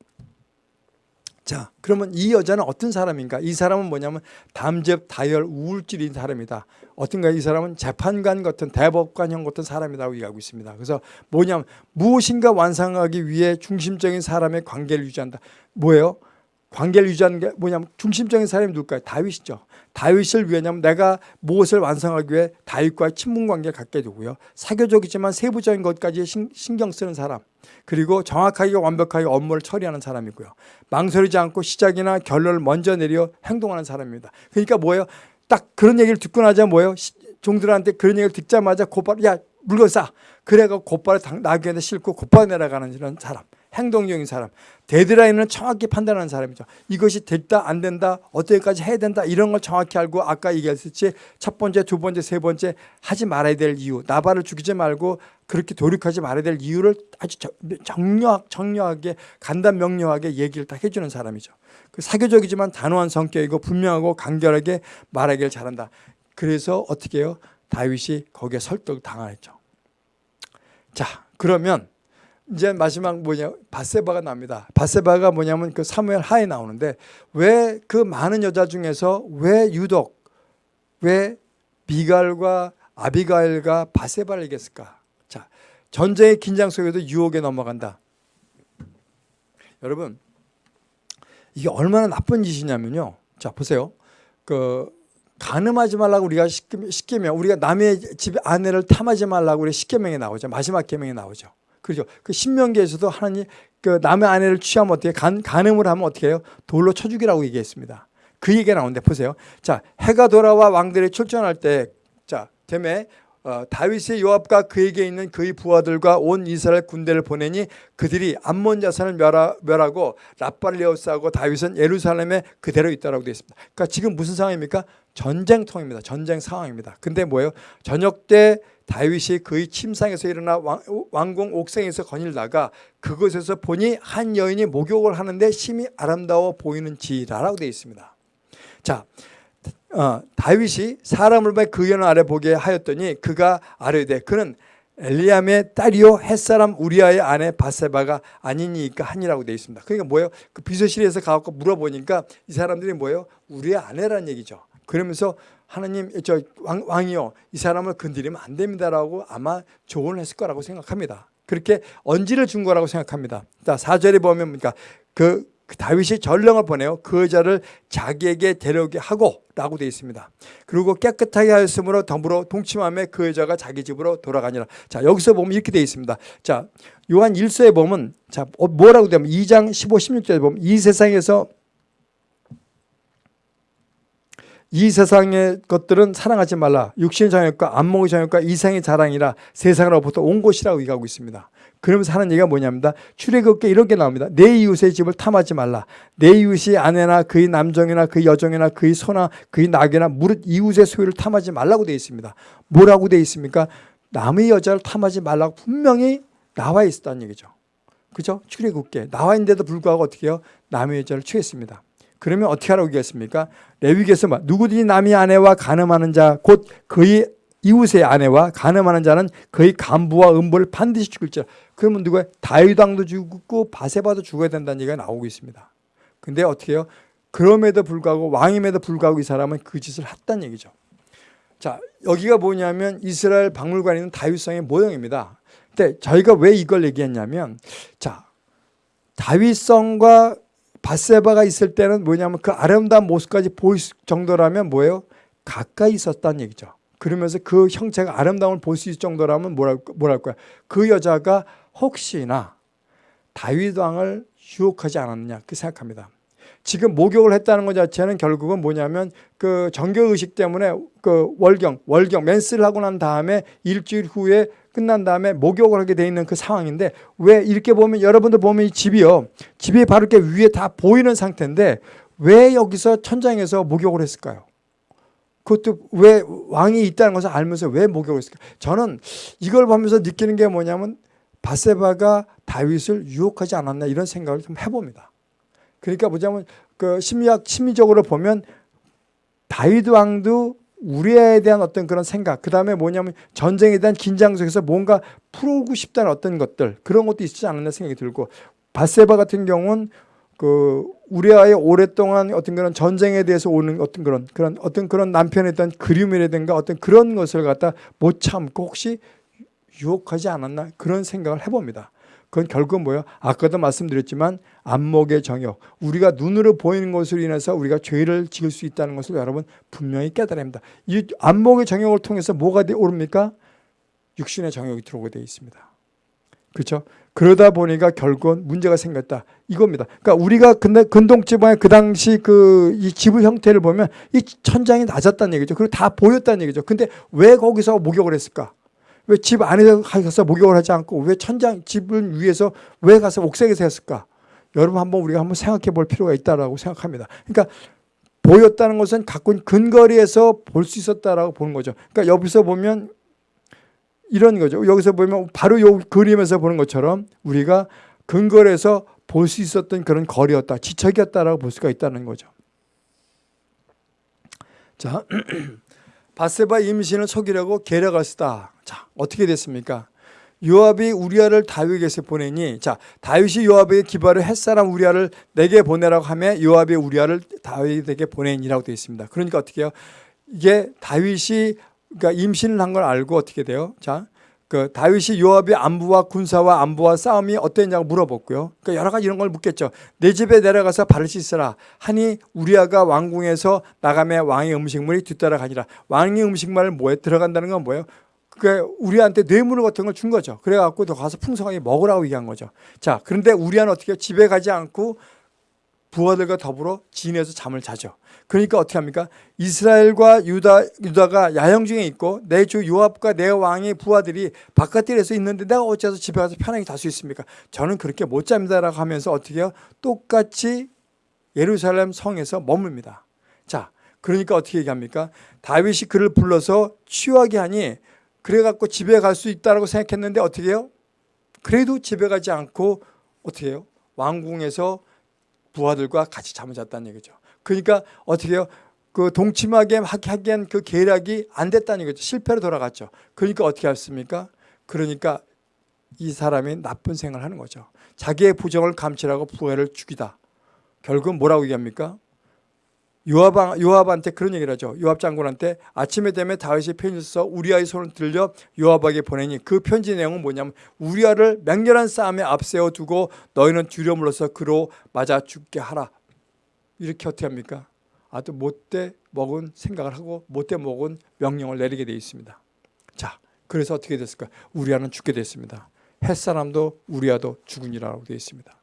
자, 그러면 이 여자는 어떤 사람인가? 이 사람은 뭐냐면 담즙, 다혈, 우울질인 사람이다. 어떤가 이 사람은 재판관 같은 대법관형 같은 사람이라고 얘기하고 있습니다. 그래서 뭐냐면 무엇인가 완성하기 위해 중심적인 사람의 관계를 유지한다. 뭐예요? 관계를 유지하는 게 뭐냐면 중심적인 사람이 누굴까요? 다윗이죠. 다윗을 위하냐면 내가 무엇을 완성하기 위해 다윗과의 친분 관계를 갖게 되고요. 사교적이지만 세부적인 것까지 신경 쓰는 사람. 그리고 정확하게 완벽하게 업무를 처리하는 사람이고요. 망설이지 않고 시작이나 결론을 먼저 내려 행동하는 사람입니다. 그러니까 뭐예요? 딱 그런 얘기를 듣고 나자 뭐예요? 종들한테 그런 얘기를 듣자마자 곧바로 야 물건 싸. 그래가 곧바로 나귀한테 싣고 곧바로 내려가는 사람. 행동적인 사람. 데드라인을 정확히 판단하는 사람이죠. 이것이 됐다 안 된다 어떻게까지 해야 된다 이런 걸 정확히 알고 아까 얘기했듯이 첫 번째 두 번째 세 번째 하지 말아야 될 이유 나발을 죽이지 말고 그렇게 도륙하지 말아야 될 이유를 아주 정력, 정력하게 간단 명료하게 얘기를 다 해주는 사람이죠. 그 사교적이지만 단호한 성격이고 분명하고 간결하게 말하기를 잘한다. 그래서 어떻게 해요? 다윗이 거기에 설득 당하죠. 자 그러면 이제 마지막 뭐냐 바세바가 납니다. 바세바가 뭐냐면 그 사무엘 하에 나오는데 왜 그 많은 여자 중에서 왜 유독 왜 미갈과 아비가일과 바세바를 얘기했을까? 자 전쟁의 긴장 속에도 유혹에 넘어간다. 여러분 이게 얼마나 나쁜 짓이냐면요. 자 보세요. 그 간음하지 말라고 우리가 십계명 우리가 남의 집 아내를 탐하지 말라고 우리 십계명에 나오죠. 마지막 계명에 나오죠. 그렇죠. 그 신명기에서도 하나님 그 남의 아내를 취하면 어떻게 간, 간음을 하면 어떻게 해요? 돌로 쳐 죽이라고 얘기했습니다. 그 얘기가 나오는데 보세요. 자, 해가 돌아와 왕들이 출전할 때 자, 때문에 어, 다윗의 요압과 그에게 있는 그의 부하들과 온 이스라엘 군대를 보내니 그들이 암몬 자산을 멸하, 멸하고 에워싸고 다윗은 예루살렘에 그대로 있다라고 되어 있습니다. 그러니까 지금 무슨 상황입니까? 전쟁통입니다. 전쟁 상황입니다. 근데 뭐예요? 저녁 때 다윗이 그의 침상에서 일어나 왕, 궁 옥상에서 거닐다가 그곳에서 보니 한 여인이 목욕을 하는데 심히 아름다워 보이는지라라고 되어 있습니다. 자, 어, 다윗이 사람을 그 여인 아래 보게 하였더니 그가 아뢰되 그는 엘리암의 딸이요 햇사람 우리아의 아내 바세바가 아니니까 하니라고 되어 있습니다. 그러니까 뭐예요? 그 비서실에서 가고 물어보니까 이 사람들이 뭐예요? 우리의 아내란 얘기죠. 그러면서 하나님 저 왕, 왕이요 이 사람을 건드리면 안 됩니다라고 아마 조언을 했을 거라고 생각합니다. 그렇게 언지를 준 거라고 생각합니다. 자 4절에 보면 그러니까 그, 그 다윗이 전령을 보내요. 그 여자를 자기에게 데려오게 하고 라고 되어 있습니다. 그리고 깨끗하게 하였으므로 더불어 동침함에 그 여자가 자기 집으로 돌아가니라. 자 여기서 보면 이렇게 되어 있습니다. 자 요한 1서에 보면 자 어, 뭐라고 되면 2장 15, 16절에 보면 이 세상에서 이 세상의 것들은 사랑하지 말라. 육신의 정욕과 안목의 정욕과 이상의 자랑이라 세상으로부터 온 것이라고 얘기하고 있습니다. 그러면서 하는 얘기가 뭐냐입니다. 출애굽기에 이렇게 나옵니다. 내 이웃의 집을 탐하지 말라. 내 이웃이 아내나 그의 남정이나 그의 여정이나 그의 소나 그의 낙이나 무릇 이웃의 소유를 탐하지 말라고 되어 있습니다. 뭐라고 되어 있습니까? 남의 여자를 탐하지 말라고 분명히 나와 있었다는 얘기죠. 그죠? 출애굽기에 나와 있는데도 불구하고 어떻게 해요? 남의 여자를 취했습니다. 그러면 어떻게 하라고 얘기했습니까? 레위기에서 누구든지 남의 아내와 간음하는 자 곧 그의 이웃의 아내와 간음하는 자는 그의 간부와 음부를 반드시 죽을지라. 그러면 누가 다윗 왕도 죽고 바세바도 죽어야 된다는 얘기가 나오고 있습니다. 근데 어떻게 해요? 그럼에도 불구하고 왕임에도 불구하고 이 사람은 그 짓을 했다는 얘기죠. 자, 여기가 뭐냐면 이스라엘 박물관에 있는 다윗성의 모형입니다. 근데 저희가 왜 이걸 얘기했냐면 자, 다윗성과 바세바가 있을 때는 뭐냐면 그 아름다운 모습까지 보일 정도라면 뭐예요? 가까이 있었다는 얘기죠. 그러면서 그 형체가 아름다움을 볼 수 있을 정도라면 뭐랄, 뭐랄까요? 그 여자가 혹시나 다윗 왕을 유혹하지 않았느냐 그 생각합니다. 지금 목욕을 했다는 것 자체는 결국은 뭐냐면 그 정교 의식 때문에 그 월경 월경 맨스를 하고 난 다음에 일주일 후에 끝난 다음에 목욕을 하게 돼 있는 그 상황인데 왜 이렇게 보면 여러분들 보면 이 집이요 집이 바로 이렇게 위에 다 보이는 상태인데 왜 여기서 천장에서 목욕을 했을까요? 그것도 왜 왕이 있다는 것을 알면서 왜 목욕을 했을까? 저는 이걸 보면서 느끼는 게 뭐냐면 바세바가 다윗을 유혹하지 않았나 이런 생각을 좀 해봅니다. 그러니까 뭐냐면 그 심리학 심리적으로 보면 다윗 왕도 우리에 대한 어떤 그런 생각, 그 다음에 뭐냐면 전쟁에 대한 긴장 속에서 뭔가 풀고 싶다는 어떤 것들 그런 것도 있지 않았나 생각이 들고 바세바 같은 경우는 그 우리아의 오랫동안 어떤 그런 전쟁에 대해서 오는 어떤 그런 그런 어떤 그런 남편에 대한 그리움이라든가 어떤 그런 것을 갖다 못 참고 혹시 유혹하지 않았나 그런 생각을 해봅니다. 그건 결국 뭐예요? 아까도 말씀드렸지만 안목의 정욕, 우리가 눈으로 보이는 것으로 인해서 우리가 죄를 지을 수 있다는 것을 여러분 분명히 깨달아야 합니다. 이 안목의 정욕을 통해서 뭐가 오릅니까? 육신의 정욕이 들어오게 되어 있습니다. 그렇죠? 그러다 보니까 결국은 문제가 생겼다. 이겁니다. 그러니까 우리가 근데 근동지방의 그 당시 그 이 지부 형태를 보면 이 천장이 낮았다는 얘기죠. 그리고 다 보였다는 얘기죠. 근데 왜 거기서 목욕을 했을까? 왜 집 안에 가서 목욕을 하지 않고 왜 천장 집을 위해서 왜 가서 옥색에서 했을까? 여러분 한번 우리가 한번 생각해 볼 필요가 있다라고 생각합니다. 그러니까 보였다는 것은 가꾼 근거리에서 볼 수 있었다라고 보는 거죠. 그러니까 여기서 보면 이런 거죠. 여기서 보면 바로 요 그림에서 보는 것처럼 우리가 근거리에서 볼 수 있었던 그런 거리였다. 지척이었다라고 볼 수가 있다는 거죠. 자, (clears throat) 바세바 임신을 속이려고 계략을 쓰다. 자, 어떻게 됐습니까? 요압이 우리아를 다윗에게 보내니 자 다윗이 요압에게 기발을 햇사람 우리아를 내게 보내라고 하며 요압이 우리아를 다윗에게 보내니라고 되어 있습니다. 그러니까 어떻게 해요? 이게 다윗이 그러니까 임신을 한 걸 알고 어떻게 돼요? 자, 그 다윗이 요압의 안부와 군사와 안부와 싸움이 어땠냐고 물어봤고요. 그러니까 여러 가지 이런 걸 묻겠죠. 내 집에 내려가서 발을 씻으라 하니 우리아가 왕궁에서 나가며 왕의 음식물이 뒤따라가니라. 왕의 음식물을 뭐에 들어간다는 건 뭐예요? 그 우리한테 뇌물 같은 걸 준 거죠. 그래갖고 너 가서 풍성하게 먹으라고 얘기한 거죠. 자, 그런데 우리는 어떻게 집에 가지 않고 부하들과 더불어 진에서 잠을 자죠. 그러니까 어떻게 합니까? 이스라엘과 유다, 유다가 야영 중에 있고 내 주 요압과 내 왕의 부하들이 바깥길에서 있는데 내가 어째서 집에 가서 편하게 잘 수 있습니까? 저는 그렇게 못 잡니다라고 하면서 어떻게 해요? 똑같이 예루살렘 성에서 머뭅니다. 자, 그러니까 어떻게 얘기합니까? 다윗이 그를 불러서 취하게 하니 그래갖고 집에 갈 수 있다고 생각했는데 어떻게 해요? 그래도 집에 가지 않고 어떻게 해요? 왕궁에서 부하들과 같이 잠을 잤다는 얘기죠. 그러니까 어떻게 해요? 그 동침하게 하게 한그 계략이 안 됐다는 거죠. 실패로 돌아갔죠. 그러니까 어떻게 했습니까? 그러니까 이 사람이 나쁜 생각을 하는 거죠. 자기의 부정을 감추라고 부하를 죽이다. 결국은 뭐라고 얘기합니까? 요압, 요압한테 그런 얘기를 하죠. 요압 장군한테 아침에 되면 다윗이 편지 써서 우리아의 손을 들려 요압에게 보내니 그 편지 내용은 뭐냐면 우리아를 맹렬한 싸움에 앞세워 두고 너희는 물러서 그로 맞아 죽게 하라. 이렇게 어떻게 합니까? 아주 못돼 먹은 생각을 하고 못돼 먹은 명령을 내리게 되어 있습니다. 자, 그래서 어떻게 됐을까? 우리아는 죽게 됐습니다. 햇사람도 우리아도 죽으니라고 되어 있습니다.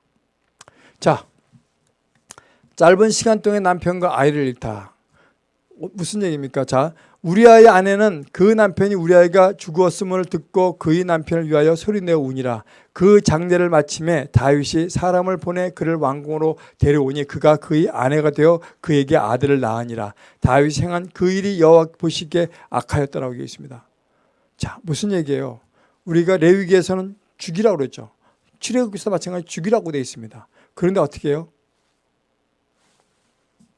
자, 짧은 시간 동안 남편과 아이를 잃다. 어, 무슨 얘기입니까? 자, 우리아의 아내는 그 남편이 우리아가 죽었음을 듣고 그의 남편을 위하여 소리내어 우니라. 그 장례를 마침에 다윗이 사람을 보내 그를 왕궁으로 데려오니 그가 그의 아내가 되어 그에게 아들을 낳으니라. 다윗이 행한 그 일이 여호와 보시기에 악하였다라고 되어 있습니다. 자, 무슨 얘기예요? 우리가 레위기에서는 죽이라고 그랬죠. 출애굽기서 마찬가지 죽이라고 되어 있습니다. 그런데 어떻게 해요?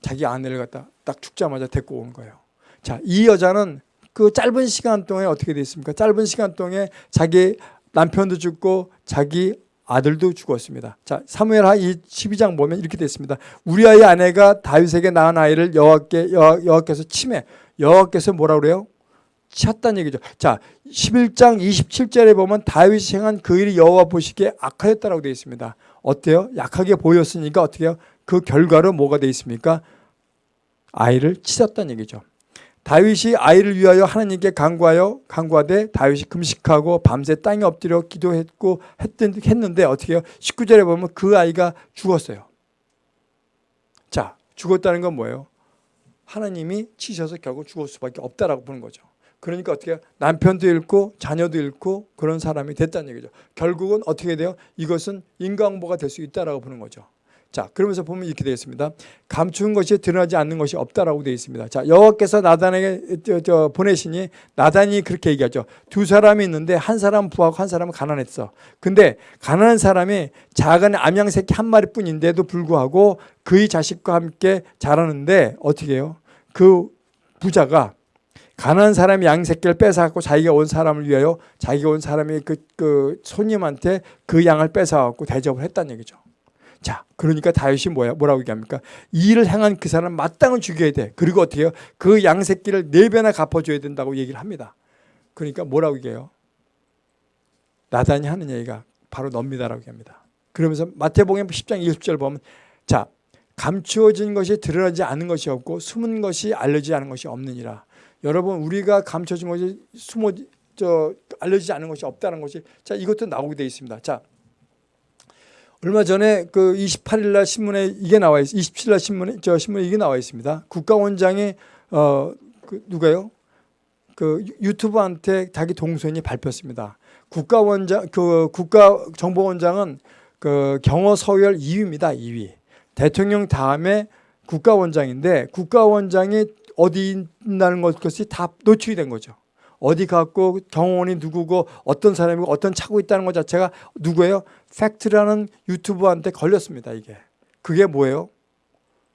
자기 아내를 갖다 딱 죽자마자 데리고 온 거예요. 자, 이 여자는 그 짧은 시간 동안에 어떻게 됐습니까? 짧은 시간 동안에 자기 남편도 죽고 자기 아들도 죽었습니다. 자, 사무엘하 12장 보면 이렇게 됐습니다. 우리아의 아내가 다윗에게 낳은 아이를 여호와께 여호와, 여호와께서 침해 여호와께서 뭐라 그래요? 쳤다는 얘기죠. 자, 11장 27절에 보면 다윗이 행한 그 일이 여호와 보시기에 악하였다라고 되어 있습니다. 어때요? 약하게 보였으니까 어떻게 해요? 그 결과로 뭐가 되어 있습니까? 아이를 치셨다는 얘기죠. 다윗이 아이를 위하여 하나님께 간구하여 간구하되 다윗이 금식하고 밤새 땅에 엎드려 기도했고 했던, 했는데 어떻게 해요? 19절에 보면 그 아이가 죽었어요. 자, 죽었다는 건 뭐예요? 하나님이 치셔서 결국 죽을 수밖에 없다라고 보는 거죠. 그러니까 어떻게? 남편도 잃고 자녀도 잃고 그런 사람이 됐다는 얘기죠. 결국은 어떻게 돼요? 이것은 인과응보가 될 수 있다라고 보는 거죠. 자, 그러면서 보면 이렇게 되어 있습니다. 감추는 것이 드러나지 않는 것이 없다라고 되어 있습니다. 자, 여호와께서 나단에게 저, 저 보내시니 나단이 그렇게 얘기하죠. 두 사람이 있는데 한 사람은 부하고 한 사람은 가난했어. 근데 가난한 사람이 작은 암양 새끼 한 마리뿐인데도 불구하고 그의 자식과 함께 자라는데 어떻게 해요? 그 부자가 가난한 사람이 양 새끼를 뺏어갖고 자기가 온 사람을 위하여 자기가 온 사람이 그, 그 손님한테 그 양을 뺏어갖고 대접을 했다는 얘기죠. 자, 그러니까 다윗이 뭐야? 뭐라고 얘기합니까? 이 일을 행한 그 사람 마땅히 죽여야 돼. 그리고 어떻게 해요? 그 양새끼를 네 배나 갚아줘야 된다고 얘기를 합니다. 그러니까 뭐라고 얘기해요? 나단이 하는 얘기가 바로 넙니다라고 얘기합니다. 그러면서 마태복음 10장 20절 보면 자, 감추어진 것이 드러나지 않은 것이 없고 숨은 것이 알려지지 않은 것이 없느니라. 여러분 우리가 감춰진 것이 숨어 저 알려지지 않은 것이 없다는 것이 자 이것도 나오게 되어 있습니다. 자 얼마 전에 그 28일 날 신문에 이게 나와 있 27일 날 신문에 저 신문에 이게 나와 있습니다. 국가원장이 어그 누가요? 그 유튜브한테 자기 동선이 발표했습니다. 국가원장 그 국가정보원장은 그 경호 서열 2위입니다. 2위. 대통령 다음에 국가원장인데 국가원장이 어디 있다는 것이 다 노출이 된 거죠. 어디 갔고 경호원이 누구고 어떤 사람이고 어떤 차고 있다는 것 자체가 누구예요? 팩트라는 유튜버한테 걸렸습니다. 이게. 그게 뭐예요?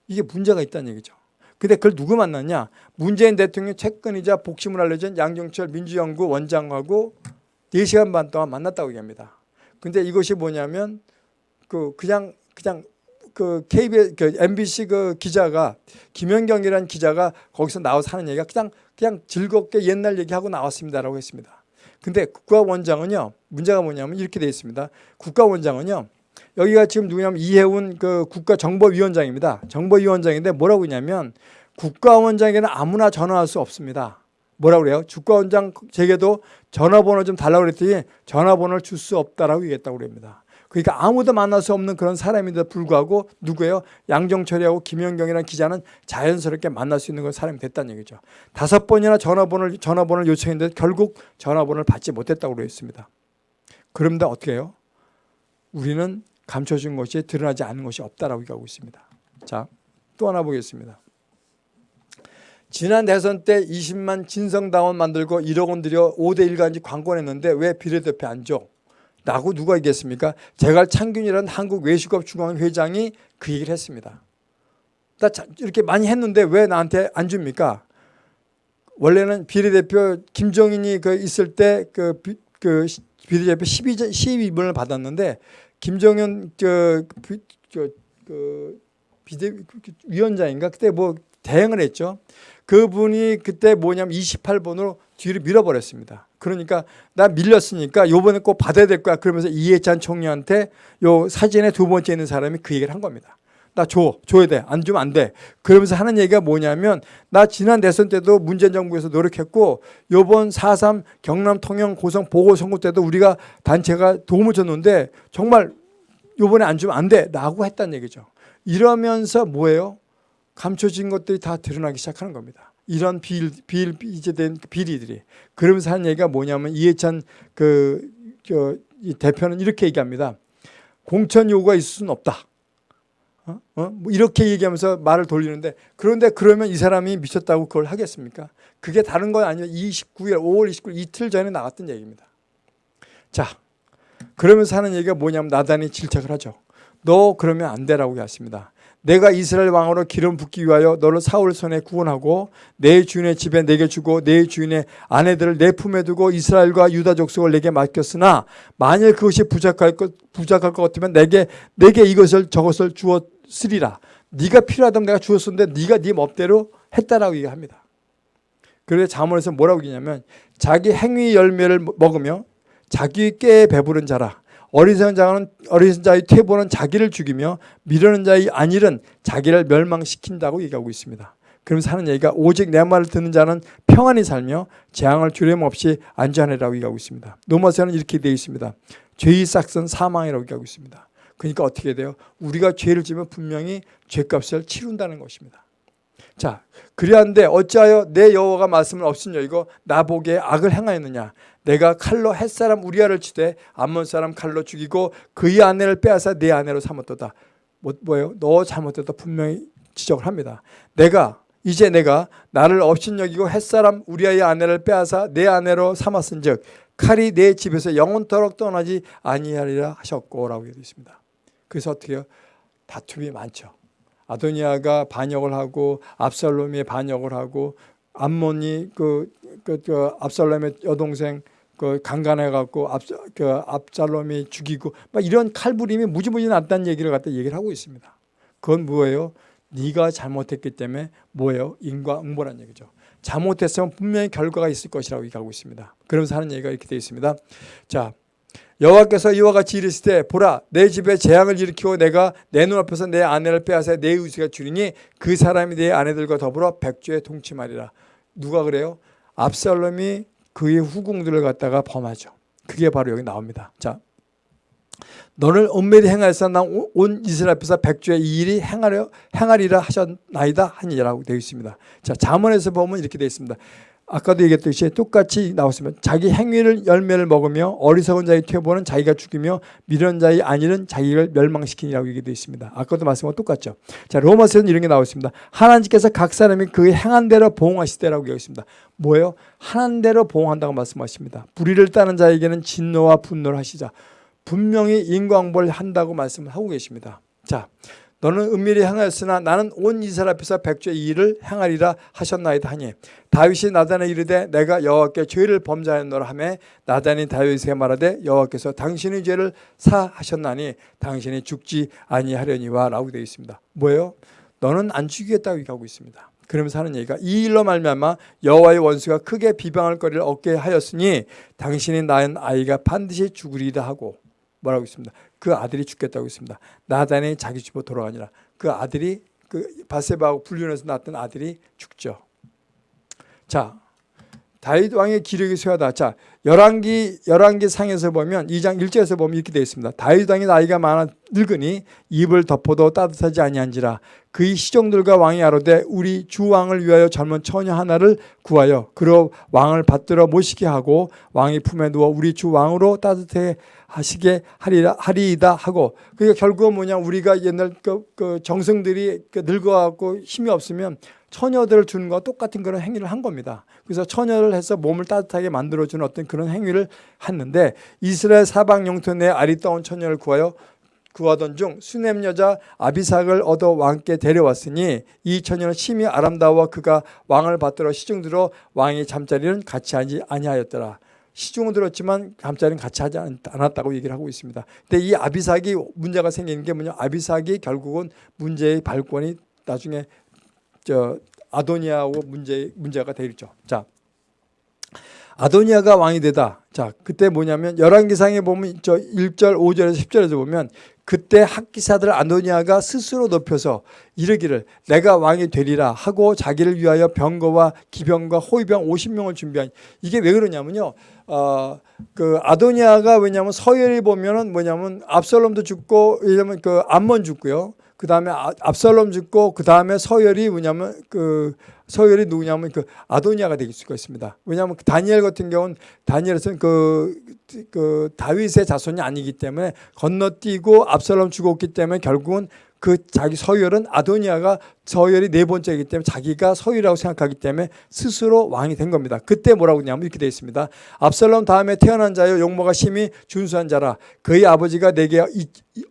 이게 문제가 있다는 얘기죠. 근데 그걸 누구 만났냐? 문재인 대통령 채권이자 복심을 알려진 양정철 민주연구 원장하고 4시간 반 동안 만났다고 얘기합니다. 근데 이것이 뭐냐면 그 그냥 그냥 그 KBS 그 MBC 그 기자가 김현경이라는 기자가 거기서 나와서 하는 얘기가 그냥 그냥 즐겁게 옛날 얘기하고 나왔습니다라고 했습니다. 근데 국가원장은요 문제가 뭐냐면 이렇게 되어 있습니다. 국가원장은요 여기가 지금 누구냐면 이해운 그 국가정보위원장입니다. 정보위원장인데 뭐라고 했냐면 국가원장에게는 아무나 전화할 수 없습니다. 뭐라고 그래요? 국가원장 제게도 전화번호 좀 달라고 그랬더니 전화번호를 줄 수 없다라고 얘기했다고 그럽니다. 그러니까 아무도 만날 수 없는 그런 사람인데 불구하고 누구예요? 양정철이하고 김연경이라는 기자는 자연스럽게 만날 수 있는 그런 사람이 됐다는 얘기죠. 다섯 번이나 전화번호를, 전화번호를 요청했는데 결국 전화번호를 받지 못했다고 그랬습니다. 그런데 어떻게 해요? 우리는 감춰진 것이 드러나지 않는 것이 없다라고 얘기하고 있습니다. 자, 또 하나 보겠습니다. 지난 대선 때 20만 진성당원 만들고 1억 원 들여 5대 1 간지 광고 냈는데 왜 비례대표 안 줘? 라고 누가 얘기했습니까? 제갈 창균이라는 한국 외식업 중앙 회장이 그 얘기를 했습니다. 나 이렇게 많이 했는데 왜 나한테 안 줍니까? 원래는 비례대표 김정인이 그 있을 때그 그 비례대표 12전 12번을 받았는데 저, 비- 저, 그 비대 위원장인가 그때 뭐 대행을 했죠. 그분이 그때 뭐냐면 28번으로 뒤로 밀어버렸습니다. 그러니까 나 밀렸으니까 요번에 꼭 받아야 될 거야. 그러면서 이해찬 총리한테 요 사진에 두 번째 있는 사람이 그 얘기를 한 겁니다. 나 줘. 줘야 돼. 안 주면 안 돼. 그러면서 하는 얘기가 뭐냐면 나 지난 대선 때도 문재인 정부에서 노력했고 요번 4.3 경남 통영 고성 보궐선거 때도 우리가 단체가 도움을 줬는데 정말 요번에 안 주면 안 돼. 라고 했다는 얘기죠. 이러면서 뭐예요? 감춰진 것들이 다 드러나기 시작하는 겁니다. 이런 비일, 비일, 이제된 비리들이. 그러면서 하는 얘기가 뭐냐면 이해찬 그, 저, 이 대표는 이렇게 얘기합니다. 공천 요구가 있을 수는 없다. 어? 어? 뭐 이렇게 얘기하면서 말을 돌리는데 그런데 그러면 이 사람이 미쳤다고 그걸 하겠습니까? 그게 다른 건 아니에요. 29일, 5월 29일 이틀 전에 나왔던 얘기입니다. 자, 그러면서 하는 얘기가 뭐냐면 나단이 질책을 하죠. 너 그러면 안 되라고 했습니다. 내가 이스라엘 왕으로 기름 붓기 위하여 너를 사울 손에 구원하고 내 주인의 집에 내게 주고 내 주인의 아내들을 내 품에 두고 이스라엘과 유다 족속을 내게 맡겼으나 만일 그것이 부족할 것 부족할 것 같으면 내게 내게 이것을 저것을 주었으리라. 네가 필요하다면 내가 주었었는데 네가 네 멋대로 했다라고 얘기합니다. 그래서 자문에서 뭐라고 얘기냐면 자기 행위 열매를 먹으며 자기 꾀에 배부른 자라. 어리석은 자는 어리석은 자의 퇴보는 자기를 죽이며 미르는 자의 안일은 자기를 멸망시킨다고 얘기하고 있습니다. 그러면서 하는 얘기가 오직 내 말을 듣는 자는 평안히 살며 재앙을 두려움 없이 안전하리라고 얘기하고 있습니다. 로마서는 이렇게 되어 있습니다. 죄의 싹은 사망이라고 얘기하고 있습니다. 그러니까 어떻게 돼요? 우리가 죄를 지면 분명히 죄값을 치른다는 것입니다. 자, 그리한데 어찌하여 내 여호와가 말씀을 없으냐 이거 나보기에 악을 행하였느냐 내가 칼로 햇사람 우리아를 치되 암몬 사람 칼로 죽이고 그의 아내를 빼앗아 내 아내로 삼았도다. 뭐, 뭐예요? 너 잘못했다 분명히 지적을 합니다. 내가 이제 내가 나를 업신여기고 햇사람 우리아의 아내를 빼앗아 내 아내로 삼았은즉 칼이 내 집에서 영원토록 떠나지 아니하리라 하셨고라고 되어 있습니다. 그래서 어떻게 해요? 다툼이 많죠. 아도니아가 반역을 하고 압살롬이 반역을 하고 암몬이 그, 그, 그 압살롬의 여동생 그 강간해 갖고 압, 그 압살롬이 죽이고 막 이런 칼부림이 무지무지 났다는 얘기를 갖다 얘기를 하고 있습니다. 그건 뭐예요? 네가 잘못했기 때문에 뭐예요? 인과응보란 얘기죠. 잘못했으면 분명히 결과가 있을 것이라고 얘기하고 있습니다. 그러면서 하는 얘기가 이렇게 되어 있습니다. 자, 여호와께서 이와 같이 이르실 때 보라 내 집에 재앙을 일으키고 내가 내 눈앞에서 내 아내를 빼앗아 내 의지가 주리니 그 사람이 내 아내들과 더불어 백주에 동침하리라. 누가 그래요? 압살롬이 그의 후궁들을 갖다가 범하죠. 그게 바로 여기 나옵니다. 자, 너를 엄밀히 행하여서 난온 이스라엘 앞에서 백주의 이 일이 행하려 행하리라 하셨나이다 하니라고 되어 있습니다. 자, 잠언에서 보면 이렇게 되어 있습니다. 아까도 얘기했듯이 똑같이 나왔으면 자기 행위를 열매를 먹으며 어리석은 자의 퇴보는 자기가 죽이며 미련 자의 안일은 자기를 멸망시키니라고 얘기되어 있습니다. 아까도 말씀과 똑같죠. 자 로마서는 이런 게 나왔습니다. 하나님께서 각 사람이 그의 행한 대로 보응하시되라고 얘기했습니다. 뭐예요? 하는 대로 보응한다고 말씀하십니다. 불의를 따는 자에게는 진노와 분노를 하시자. 분명히 인광벌 한다고 말씀을 하고 계십니다. 자, 너는 은밀히 행하였으나 나는 온 이스라엘 앞에서 백주의 이 일을 행하리라 하셨나이다 하니 다윗이 나단에 이르되 내가 여호와께 죄를 범죄하였노라 하매 나단이 다윗에게 말하되 여호와께서 당신의 죄를 사하셨나니 당신이 죽지 아니하려니와 라고 되어 있습니다. 뭐예요? 너는 안 죽이겠다고 얘기하고 있습니다. 그러면서 하는 얘기가 이 일로 말미암아 여호와의 원수가 크게 비방할 거리를 얻게 하였으니 당신이 낳은 아이가 반드시 죽으리다 하고 뭐라고 있습니다. 그 아들이 죽겠다고 있습니다. 나단이 자기 집으로 돌아가니라. 그 아들이 그 바세바하고 불륜해서 낳았던 아들이 죽죠. 자, 다윗 왕의 기력이 쇠하다. 자, 열왕기 열왕기 상에서 보면 2장 1절에서 보면 이렇게 되어 있습니다. 다윗 왕이 나이가 많아 늙으니 입을 덮어도 따뜻하지 아니한지라 그의 시종들과 왕이 아로되 우리 주 왕을 위하여 젊은 처녀 하나를 구하여 그로 왕을 받들어 모시게 하고 왕의 품에 누워 우리 주 왕으로 따뜻해 하시게 하리라 하리이다 하고 그러니까 결국은 뭐냐 우리가 옛날 그, 그 정성들이 그 늙어갖고 힘이 없으면 처녀들을 주는 거와 똑같은 그런 행위를 한 겁니다. 그래서 처녀를 해서 몸을 따뜻하게 만들어주는 어떤 그런 행위를 했는데 이스라엘 사방 영토 내 아리따운 처녀를 구하여 구하던 중 수넴 여자 아비삭을 얻어 왕께 데려왔으니 이 처녀는 심히 아름다워 그가 왕을 받들어 시중 들어 왕의 잠자리는 같이 하지 아니하였더라. 시중은 들었지만 잠자리는 같이 하지 않- 않았다고 얘기를 하고 있습니다. 근데 이 아비삭이 문제가 생기는 게 뭐냐? 아비삭이 결국은 문제의 발권이 나중에 저 아도니아하고 문제 문제가 되겠죠. 자, 아도니아가 왕이 되다. 자, 그때 뭐냐면 열왕기상에 보면 저 1절, 5절에서 10절에서 보면 그때 학기사들 아도니아가 스스로 높여서 이르기를 내가 왕이 되리라 하고 자기를 위하여 병거와 기병과 호위병 50명을 준비한 이게 왜 그러냐면요. 어, 그 아도니아가 왜냐면 서열이 보면은 뭐냐면 압살롬도 죽고 왜냐면 그 암몬 죽고요. 그 다음에 압살롬 죽고 그 다음에 서열이 뭐냐면 그 서열이 누구냐면 그 아도니아가 될 수가 있습니다. 왜냐하면 그 다니엘 같은 경우는 다니엘은 그, 그 다윗의 자손이 아니기 때문에 건너뛰고 압살롬 죽었기 때문에 결국은 그 자기 서열은 아도니아가 서열이 네 번째이기 때문에 자기가 서열이라고 생각하기 때문에 스스로 왕이 된 겁니다. 그때 뭐라고 했냐면 이렇게 되어 있습니다. 압살롬 다음에 태어난 자여 용모가 심히 준수한 자라 그의 아버지가 내게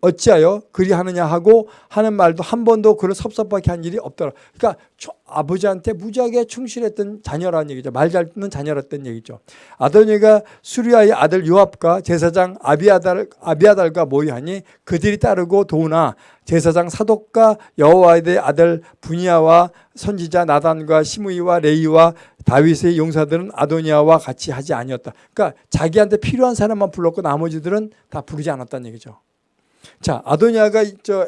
어찌하여 그리하느냐 하고 하는 말도 한 번도 그를 섭섭하게 한 일이 없더라. 그러니까 초- 아버지한테 무지하게 충실했던 자녀라는 얘기죠. 말 잘 듣는 자녀였던 얘기죠. 아도니가 수리아의 아들 요압과 제사장 아비아달, 아비아달과 모의하니 그들이 따르고 도우나 제사장 사독과 여호와의 아들 분야와 선지자 나단과 시므이와 레이와 다윗의 용사들은 아도니아와 같이 하지 아니었다. 그러니까 자기한테 필요한 사람만 불렀고 나머지들은 다 부르지 않았다는 얘기죠. 자, 아도니아가 저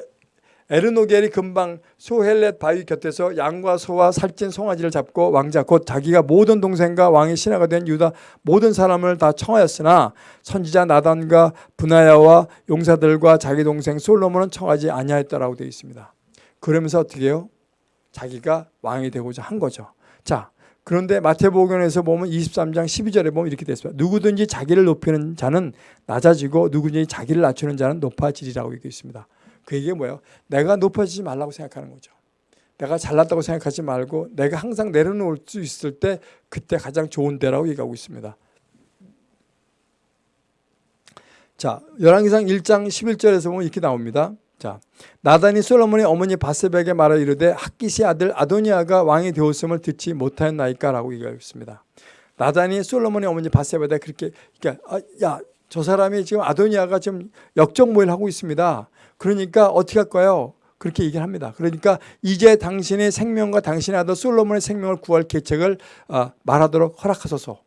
에르노겔이 금방 소헬렛 바위 곁에서 양과 소와 살찐 송아지를 잡고 왕자 곧 자기가 모든 동생과 왕의 신하가 된 유다 모든 사람을 다 청하였으나 선지자 나단과 분하야와 용사들과 자기 동생 솔로몬은 청하지 아니하였다라고 되어 있습니다. 그러면서 어떻게 해요? 자기가 왕이 되고자 한 거죠. 자, 그런데 마태복음에서 보면 23장 12절에 보면 이렇게 있습니다. 누구든지 자기를 높이는 자는 낮아지고 누구든지 자기를 낮추는 자는 높아지리라고 얘기해 있습니다. 그 얘기가 뭐예요? 내가 높아지지 말라고 생각하는 거죠. 내가 잘났다고 생각하지 말고 내가 항상 내려놓을 수 있을 때 그때 가장 좋은 때라고 얘기하고 있습니다. 자, 열왕기상 1장 11절에서 보면 이렇게 나옵니다. 자, 나단이 솔로몬의 어머니 바세백에 말하 이르되 학기시 아들 아도니아가 왕이 되었음을 듣지 못하였나이까라고 얘기하고 있습니다. 나단이 솔로몬의 어머니 바세백에 그렇게 그러니까 아, 야저 사람이 지금 아도니아가 지금 역적모의를 하고 있습니다. 그러니까 어떻게 할까요? 그렇게 얘기를 합니다. 그러니까 이제 당신의 생명과 당신의 아들 솔로몬의 생명을 구할 계책을 아, 말하도록 허락하소서.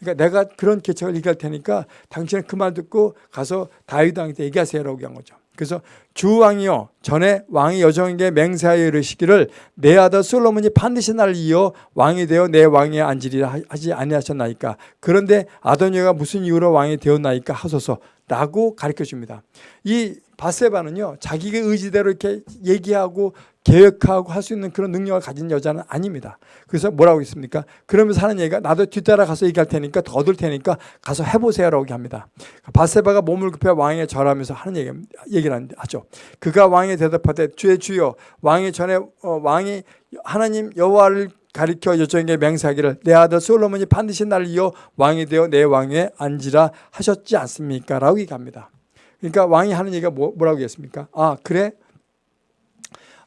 그러니까 내가 그런 계책을 얘기할 테니까 당신은 그 말 듣고 가서 다윗 왕한테 얘기하세요라고 얘기한 거죠. 그래서 주 왕이여 전에 왕이 여정에게 맹세하여 이르시기를 내 아들 솔로몬이 반드시 나를 이어 왕이 되어 내 왕에 앉으리라 하지 아니하셨나이까 그런데 아도니아가 무슨 이유로 왕이 되었나이까 하소서라고 가르쳐 줍니다. 이 바세바는요 자기의 의지대로 이렇게 얘기하고 계획하고 할 수 있는 그런 능력을 가진 여자는 아닙니다. 그래서 뭐라고 있습니까? 그러면서 하는 얘기가 나도 뒤따라 가서 얘기할 테니까 더 얻을 테니까 가서 해보세요라고 합니다. 바세바가 몸을 급해 왕에 절하면서 하는 얘기, 얘기를 하죠. 그가 왕에 대답하되 주의 주여 왕이 전에 어, 왕이 하나님 여호와를 가리켜 여정에게 맹세하기를 내 아들 솔로몬이 반드시 나를 이어 왕이 되어 내 왕에 앉으라 하셨지 않습니까? 라고 얘기합니다. 그러니까 왕이 하는 얘기가 뭐, 뭐라고 했습니까? 아 그래?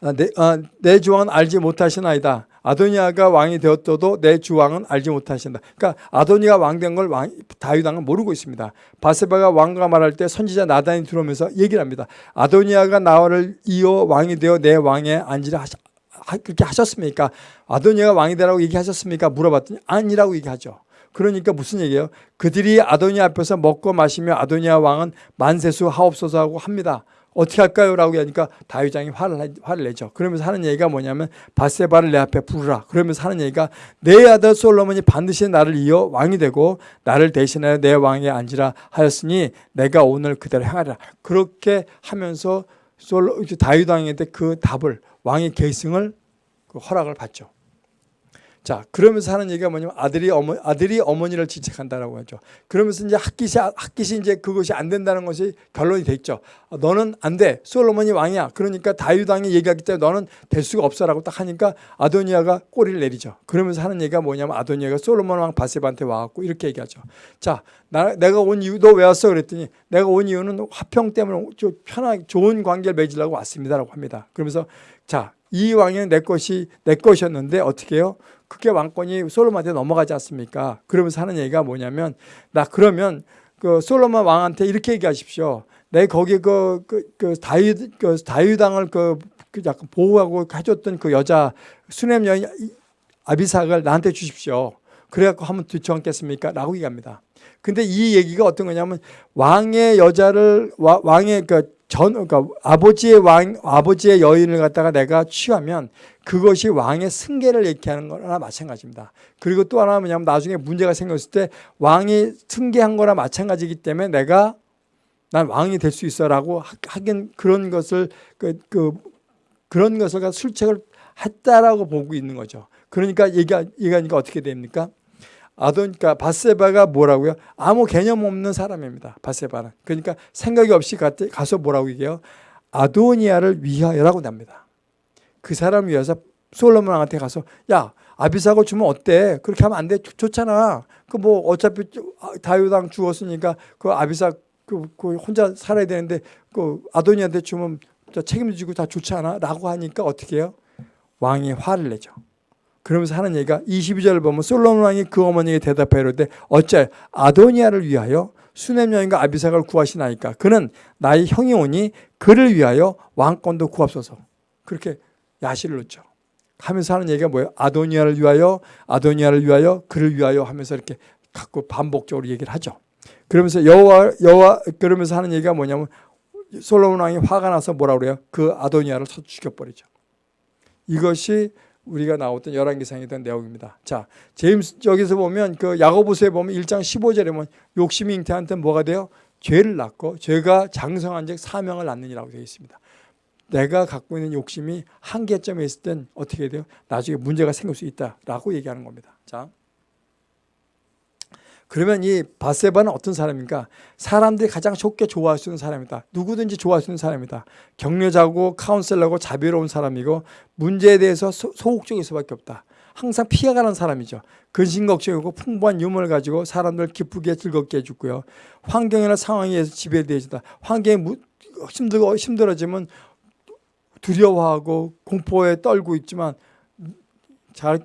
아, 내, 아, 내 주왕은 알지 못하시나이다. 아도니아가 왕이 되었어도 내 주왕은 알지 못하신다. 그러니까 아도니아가 왕된 걸 왕, 다윗 왕은 모르고 있습니다. 바세바가 왕과 말할 때 선지자 나단이 들어오면서 얘기를 합니다. 아도니아가 나를 이어 왕이 되어 내 왕에 앉으라 하시, 그렇게 하셨습니까? 아도니아가 왕이 되라고 얘기하셨습니까? 물어봤더니 아니라고 얘기하죠. 그러니까 무슨 얘기예요? 그들이 아도니아 앞에서 먹고 마시며 아도니아 왕은 만세수 하옵소서 하고 합니다. 어떻게 할까요? 라고 하니까 다윗장이 화를, 화를 내죠. 그러면서 하는 얘기가 뭐냐면 바세바를 내 앞에 부르라. 그러면서 하는 얘기가 내 아들 솔로몬이 반드시 나를 이어 왕이 되고 나를 대신하여 내 왕에 앉으라 하였으니 내가 오늘 그대로 행하리라. 그렇게 하면서 솔로, 다윗 왕한테 그 답을 왕의 계승을 그 허락을 받죠. 자, 그러면서 하는 얘기가 뭐냐면 아들이 어머 아들이 어머니를 지책한다라고 하죠. 그러면서 이제 학기시 학기시 이제 그것이 안 된다는 것이 결론이 됐죠. 어, 너는 안 돼. 솔로몬이 왕이야. 그러니까 다윗 왕이 얘기하기 때문에 너는 될 수가 없어라고 딱 하니까 아도니아가 꼬리를 내리죠. 그러면서 하는 얘기가 뭐냐면 아도니아가 솔로몬 왕 바세바한테 와 갖고 이렇게 얘기하죠. 자, 나, 내가 온 이유 너 왜 왔어? 그랬더니 내가 온 이유는 화평 때문에 좀 편하게 좋은 관계를 맺으려고 왔습니다라고 합니다. 그러면서 자 이 왕이 내 것이 내 것이었는데 어떻게 해요? 그게 왕권이 솔로몬한테 넘어가지 않습니까? 그러면서 하는 얘기가 뭐냐면 나 그러면 그 솔로몬 왕한테 이렇게 얘기하십시오. 내 거기 그, 그, 그 다윗 그 다윗왕을 그, 그 약간 보호하고 해줬던 그 여자 수냄 여인 아비삭을 나한테 주십시오. 그래갖고 한번 뒤쳐 앉겠습니까? 라고 얘기합니다. 근데 이 얘기가 어떤 거냐면 왕의 여자를 와, 왕의 그전 그러니까 아버지의 왕 아버지의 여인을 갖다가 내가 취하면 그것이 왕의 승계를 얘기하는 거나 마찬가지입니다. 그리고 또 하나 뭐냐면 나중에 문제가 생겼을 때 왕이 승계한 거나 마찬가지이기 때문에 내가 난 왕이 될 수 있어라고 하긴 그런 것을 그, 그 그런 것을 술책을 했다라고 보고 있는 거죠. 그러니까 얘기 얘기하니까 어떻게 됩니까? 아돈, 그러니까 바세바가 뭐라고요? 아무 개념 없는 사람입니다. 바세바는. 그러니까 생각이 없이 가서 뭐라고 얘기해요? 아도니아를 위하여라고 납니다. 그 사람을 위해서 솔로몬 왕한테 가서 야 아비사고 주면 어때? 그렇게 하면 안 돼. 좋잖아. 그 뭐 어차피 다윗왕 죽었으니까 그 아비사 그, 그 혼자 살아야 되는데 그 아도니한테 주면 책임지고 다 좋지 않아? 라고 하니까 어떻게 해요? 왕이 화를 내죠. 그러면서 하는 얘기가 22절을 보면 솔로몬 왕이 그 어머니에게 대답하여 이르되 어째 아도니아를 위하여 수넴 여인과 아비삭을 구하시나이까? 그는 나의 형이 오니 그를 위하여 왕권도 구합소서. 그렇게 야시를 놓죠. 하면서 하는 얘기가 뭐예요? 아도니아를 위하여 아도니아를 위하여 그를 위하여 하면서 이렇게 갖고 반복적으로 얘기를 하죠. 그러면서 여호와 여호와 그러면서 하는 얘기가 뭐냐면 솔로몬 왕이 화가 나서 뭐라 그래요? 그 아도니아를 쳐 죽여버리죠. 이것이 우리가 나왔던 열왕기상에 대한 내용입니다. 자, 제임스 여기서 보면 그 야고보서에 보면 1장 15절에 보면 욕심이 잉태한테 뭐가 돼요? 죄를 낳고 죄가 장성한즉 사명을 낳느니라고 되어 있습니다. 내가 갖고 있는 욕심이 한계점에 있을 땐 어떻게 돼요? 나중에 문제가 생길 수 있다라고 얘기하는 겁니다. 자. 그러면 이 바세바는 어떤 사람인가? 사람들이 가장 좋게 좋아할 수 있는 사람이다. 누구든지 좋아할 수 있는 사람이다. 격려자고 카운셀러고 자비로운 사람이고 문제에 대해서 소, 소극적일 수밖에 없다. 항상 피해가는 사람이죠. 근심 걱정이고 풍부한 유머를 가지고 사람들 기쁘게 즐겁게 해주고요. 환경이나 상황에 의해서 지배되어진다. 환경이 힘들고 힘들어지면 두려워하고 공포에 떨고 있지만 잘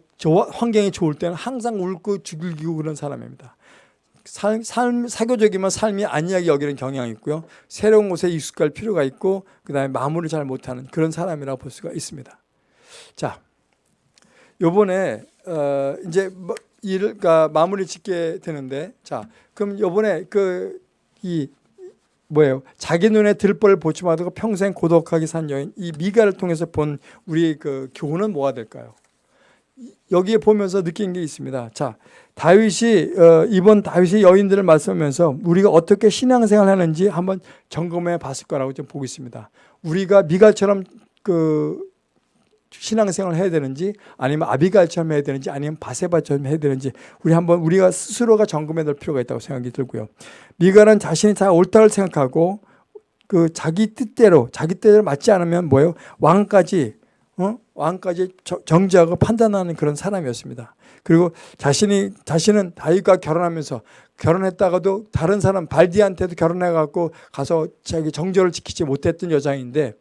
환경이 좋을 때는 항상 울고 죽이고 그런 사람입니다. 삶, 삶 사교적이면 삶이 안이하게 여기는 경향이 있고요. 새로운 곳에 익숙할 필요가 있고 그 다음에 마무리를 잘 못하는 그런 사람이라고 볼 수가 있습니다. 자, 요번에 어, 이제 뭐 일을 그러니까 마무리 짓게 되는데 자, 그럼 요번에 그 이 뭐예요? 자기 눈에 들벌 보지 마고 평생 고독하게 산 여인 이 미가를 통해서 본 우리 그 교훈은 뭐가 될까요? 여기에 보면서 느낀 게 있습니다. 자, 다윗이 어, 이번 다윗의 여인들을 말씀하면서 우리가 어떻게 신앙생활 하는지 한번 점검해 봤을 거라고 좀 보고 있습니다. 우리가 미갈처럼 그 신앙생활 을 해야 되는지 아니면 아비갈처럼 해야 되는지 아니면 바세바처럼 해야 되는지 우리 한번 우리가 스스로가 점검해 볼 필요가 있다고 생각이 들고요. 미갈은 자신이 다 옳다고 생각하고 그 자기 뜻대로 자기 뜻대로 맞지 않으면 뭐예요? 왕까지 어? 왕까지 정지하고 판단하는 그런 사람이었습니다. 그리고 자신이 자신은 다윗과 결혼하면서 결혼했다가도 다른 사람 발디한테도 결혼해 갖고 가서 자기 정절을 지키지 못했던 여자인데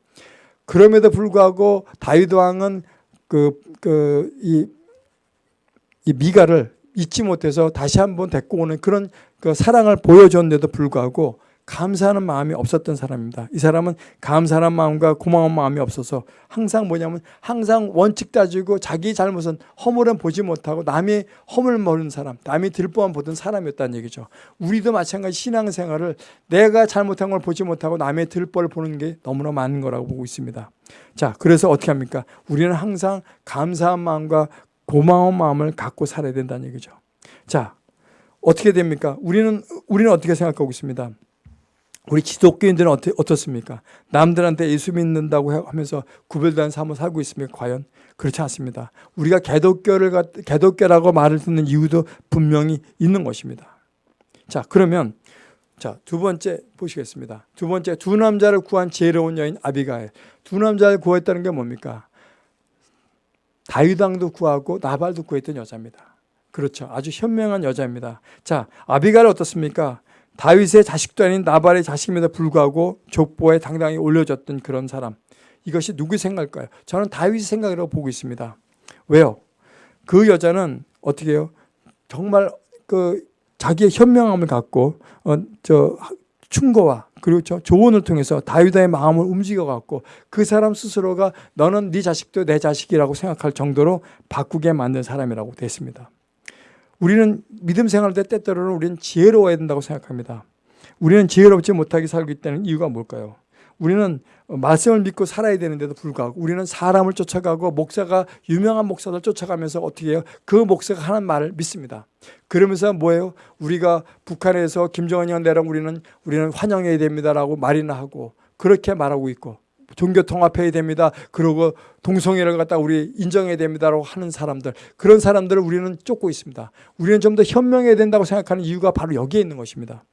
그럼에도 불구하고 다윗 왕은 그 그 이 이 미가를 잊지 못해서 다시 한번 데리고 오는 그런 그 사랑을 보여줬는데도 불구하고 감사하는 마음이 없었던 사람입니다. 이 사람은 감사하는 마음과 고마운 마음이 없어서 항상 뭐냐면 항상 원칙 따지고 자기 잘못은 허물은 보지 못하고 남의 허물 모르는 사람, 남이 들보만 보던 사람이었다는 얘기죠. 우리도 마찬가지 신앙생활을 내가 잘못한 걸 보지 못하고 남의 들보를 보는 게 너무나 많은 거라고 보고 있습니다. 자, 그래서 어떻게 합니까? 우리는 항상 감사한 마음과 고마운 마음을 갖고 살아야 된다는 얘기죠. 자, 어떻게 됩니까? 우리는 우리는 어떻게 생각하고 있습니다. 우리 기독교인들은 어떻, 어떻습니까? 남들한테 예수 믿는다고 하면서 구별된 삶을 살고 있습니까? 과연? 그렇지 않습니다. 우리가 개독교를, 개독교라고 말을 듣는 이유도 분명히 있는 것입니다. 자, 그러면 자, 두 번째 보시겠습니다. 두 번째, 두 남자를 구한 지혜로운 여인 아비가엘. 두 남자를 구했다는 게 뭡니까? 다윗왕도 구하고 나발도 구했던 여자입니다. 그렇죠. 아주 현명한 여자입니다. 자, 아비가엘 어떻습니까? 다윗의 자식도 아닌 나발의 자식임에도 불구하고 족보에 당당히 올려졌던 그런 사람. 이것이 누구 생각일까요? 저는 다윗의 생각이라고 보고 있습니다. 왜요? 그 여자는 어떻게 해요? 정말 그 자기의 현명함을 갖고 어, 저 충고와 그리고 저 조언을 통해서 다윗의 마음을 움직여 갖고 그 사람 스스로가 너는 네 자식도 내 자식이라고 생각할 정도로 바꾸게 만든 사람이라고 됐습니다. 우리는 믿음 생활할 때 때때로는 우리는 지혜로워야 된다고 생각합니다. 우리는 지혜롭지 못하게 살고 있다는 이유가 뭘까요? 우리는 말씀을 믿고 살아야 되는데도 불구하고 우리는 사람을 쫓아가고 목사가 유명한 목사들 쫓아가면서 어떻게 해요? 그 목사가 하는 말을 믿습니다. 그러면서 뭐예요? 우리가 북한에서 김정은이 형 내랑 우리는 우리는 환영해야 됩니다라고 말이나 하고 그렇게 말하고 있고 종교 통합해야 됩니다. 그리고 동성애를 갖다 우리 인정해야 됩니다라고 하는 사람들 그런 사람들을 우리는 쫓고 있습니다. 우리는 좀 더 현명해야 된다고 생각하는 이유가 바로 여기에 있는 것입니다.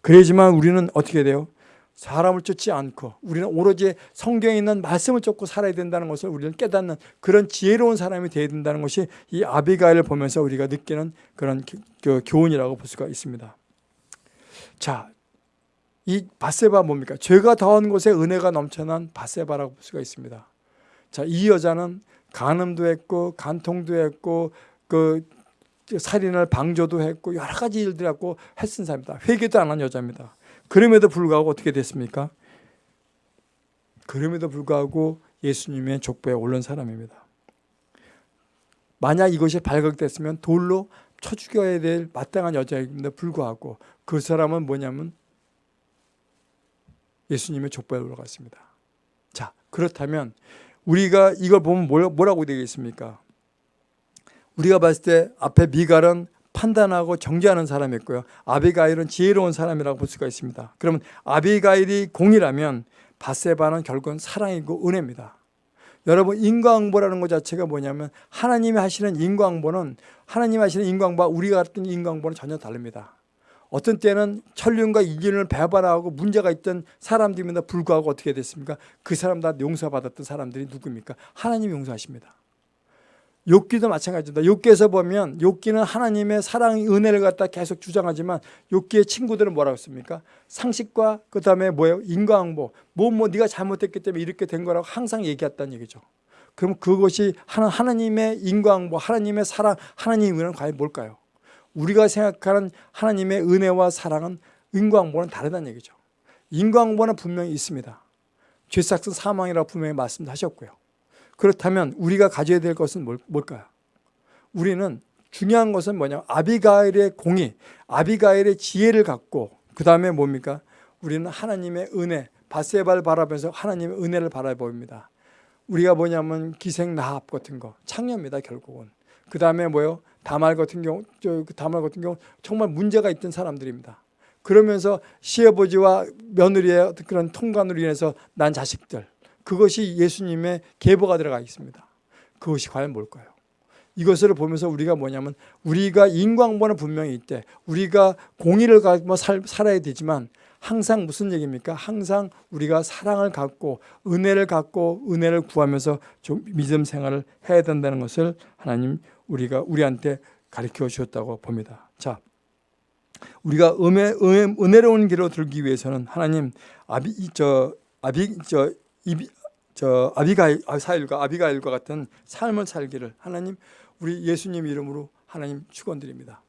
그래야지만 우리는 어떻게 돼요? 사람을 쫓지 않고 우리는 오로지 성경에 있는 말씀을 쫓고 살아야 된다는 것을 우리는 깨닫는 그런 지혜로운 사람이 되어야 된다는 것이 이 아비가일을 보면서 우리가 느끼는 그런 그 교훈이라고 볼 수가 있습니다. 자, 이 바세바 뭡니까? 죄가 더한 곳에 은혜가 넘쳐난 바세바라고 볼 수가 있습니다. 자, 이 여자는 간음도 했고 간통도 했고 그 살인을 방조도 했고 여러 가지 일들 갖고 했은 사람입니다. 회개도 안 한 여자입니다. 그럼에도 불구하고 어떻게 됐습니까? 그럼에도 불구하고 예수님의 족보에 오른 사람입니다. 만약 이것이 발각됐으면 돌로 쳐 죽여야 될 마땅한 여자임에도 불구하고 그 사람은 뭐냐면 예수님의 족보에 올라갔습니다. 자, 그렇다면 우리가 이걸 보면 뭐라고 되겠습니까? 우리가 봤을 때 앞에 미갈은 판단하고 정죄하는 사람이었고요. 아비가일은 지혜로운 사람이라고 볼 수가 있습니다. 그러면 아비가일이 공이라면 바세바는 결국은 사랑이고 은혜입니다. 여러분 인과응보라는 것 자체가 뭐냐면 하나님이 하시는 인과응보는 하나님이 하시는 인과응보와 우리가 같은 인과응보는 전혀 다릅니다. 어떤 때는 천륜과 이륜을 배반하고 문제가 있던 사람들임에도 불구하고 어떻게 됐습니까? 그 사람 다 용서받았던 사람들이 누굽니까? 하나님이 용서하십니다. 욥기도 마찬가지입니다. 욥기에서 보면 욥기는 하나님의 사랑 은혜를 갖다 계속 주장하지만 욥기의 친구들은 뭐라고 했습니까? 상식과 그 다음에 뭐예요? 인과응보. 뭐뭐 뭐 네가 잘못했기 때문에 이렇게 된 거라고 항상 얘기했다는 얘기죠. 그럼 그것이 하나님의 인과응보, 하나님의 사랑, 하나님의 은혜는 과연 뭘까요? 우리가 생각하는 하나님의 은혜와 사랑은 인과응보는 다르다는 얘기죠. 인과응보는 분명히 있습니다. 죄삭은 사망이라고 분명히 말씀하셨고요. 그렇다면 우리가 가져야 될 것은 뭘까요? 우리는 중요한 것은 뭐냐 아비가일의 공의, 아비가일의 지혜를 갖고 그 다음에 뭡니까? 우리는 하나님의 은혜, 바세바를 바라보면서 하나님의 은혜를 바라봅니다. 우리가 뭐냐면 기생 나합 같은 거, 창녀입니다 결국은. 그 다음에 뭐요? 다말 같은 경우, 저그 다말 같은 경우 정말 문제가 있던 사람들입니다. 그러면서 시아버지와 며느리의 그런 통관으로 인해서 난 자식들, 그것이 예수님의 계보가 들어가 있습니다. 그것이 과연 뭘까요? 이것을 보면서 우리가 뭐냐면 우리가 인광보는 분명히 있대. 우리가 공의를 가지고 살, 살아야 되지만 항상 무슨 얘기입니까? 항상 우리가 사랑을 갖고 은혜를 갖고 은혜를 구하면서 좀 믿음 생활을 해야 된다는 것을 하나님 우리가 우리한테 가르쳐 주셨다고 봅니다. 자, 우리가 은혜, 은혜, 은혜로운 길로 들기 위해서는 하나님 아비 저 아비 저 이비, 저 아비가일 사일과 아비가일과 같은 삶을 살기를 하나님 우리 예수님 이름으로 하나님 축원드립니다.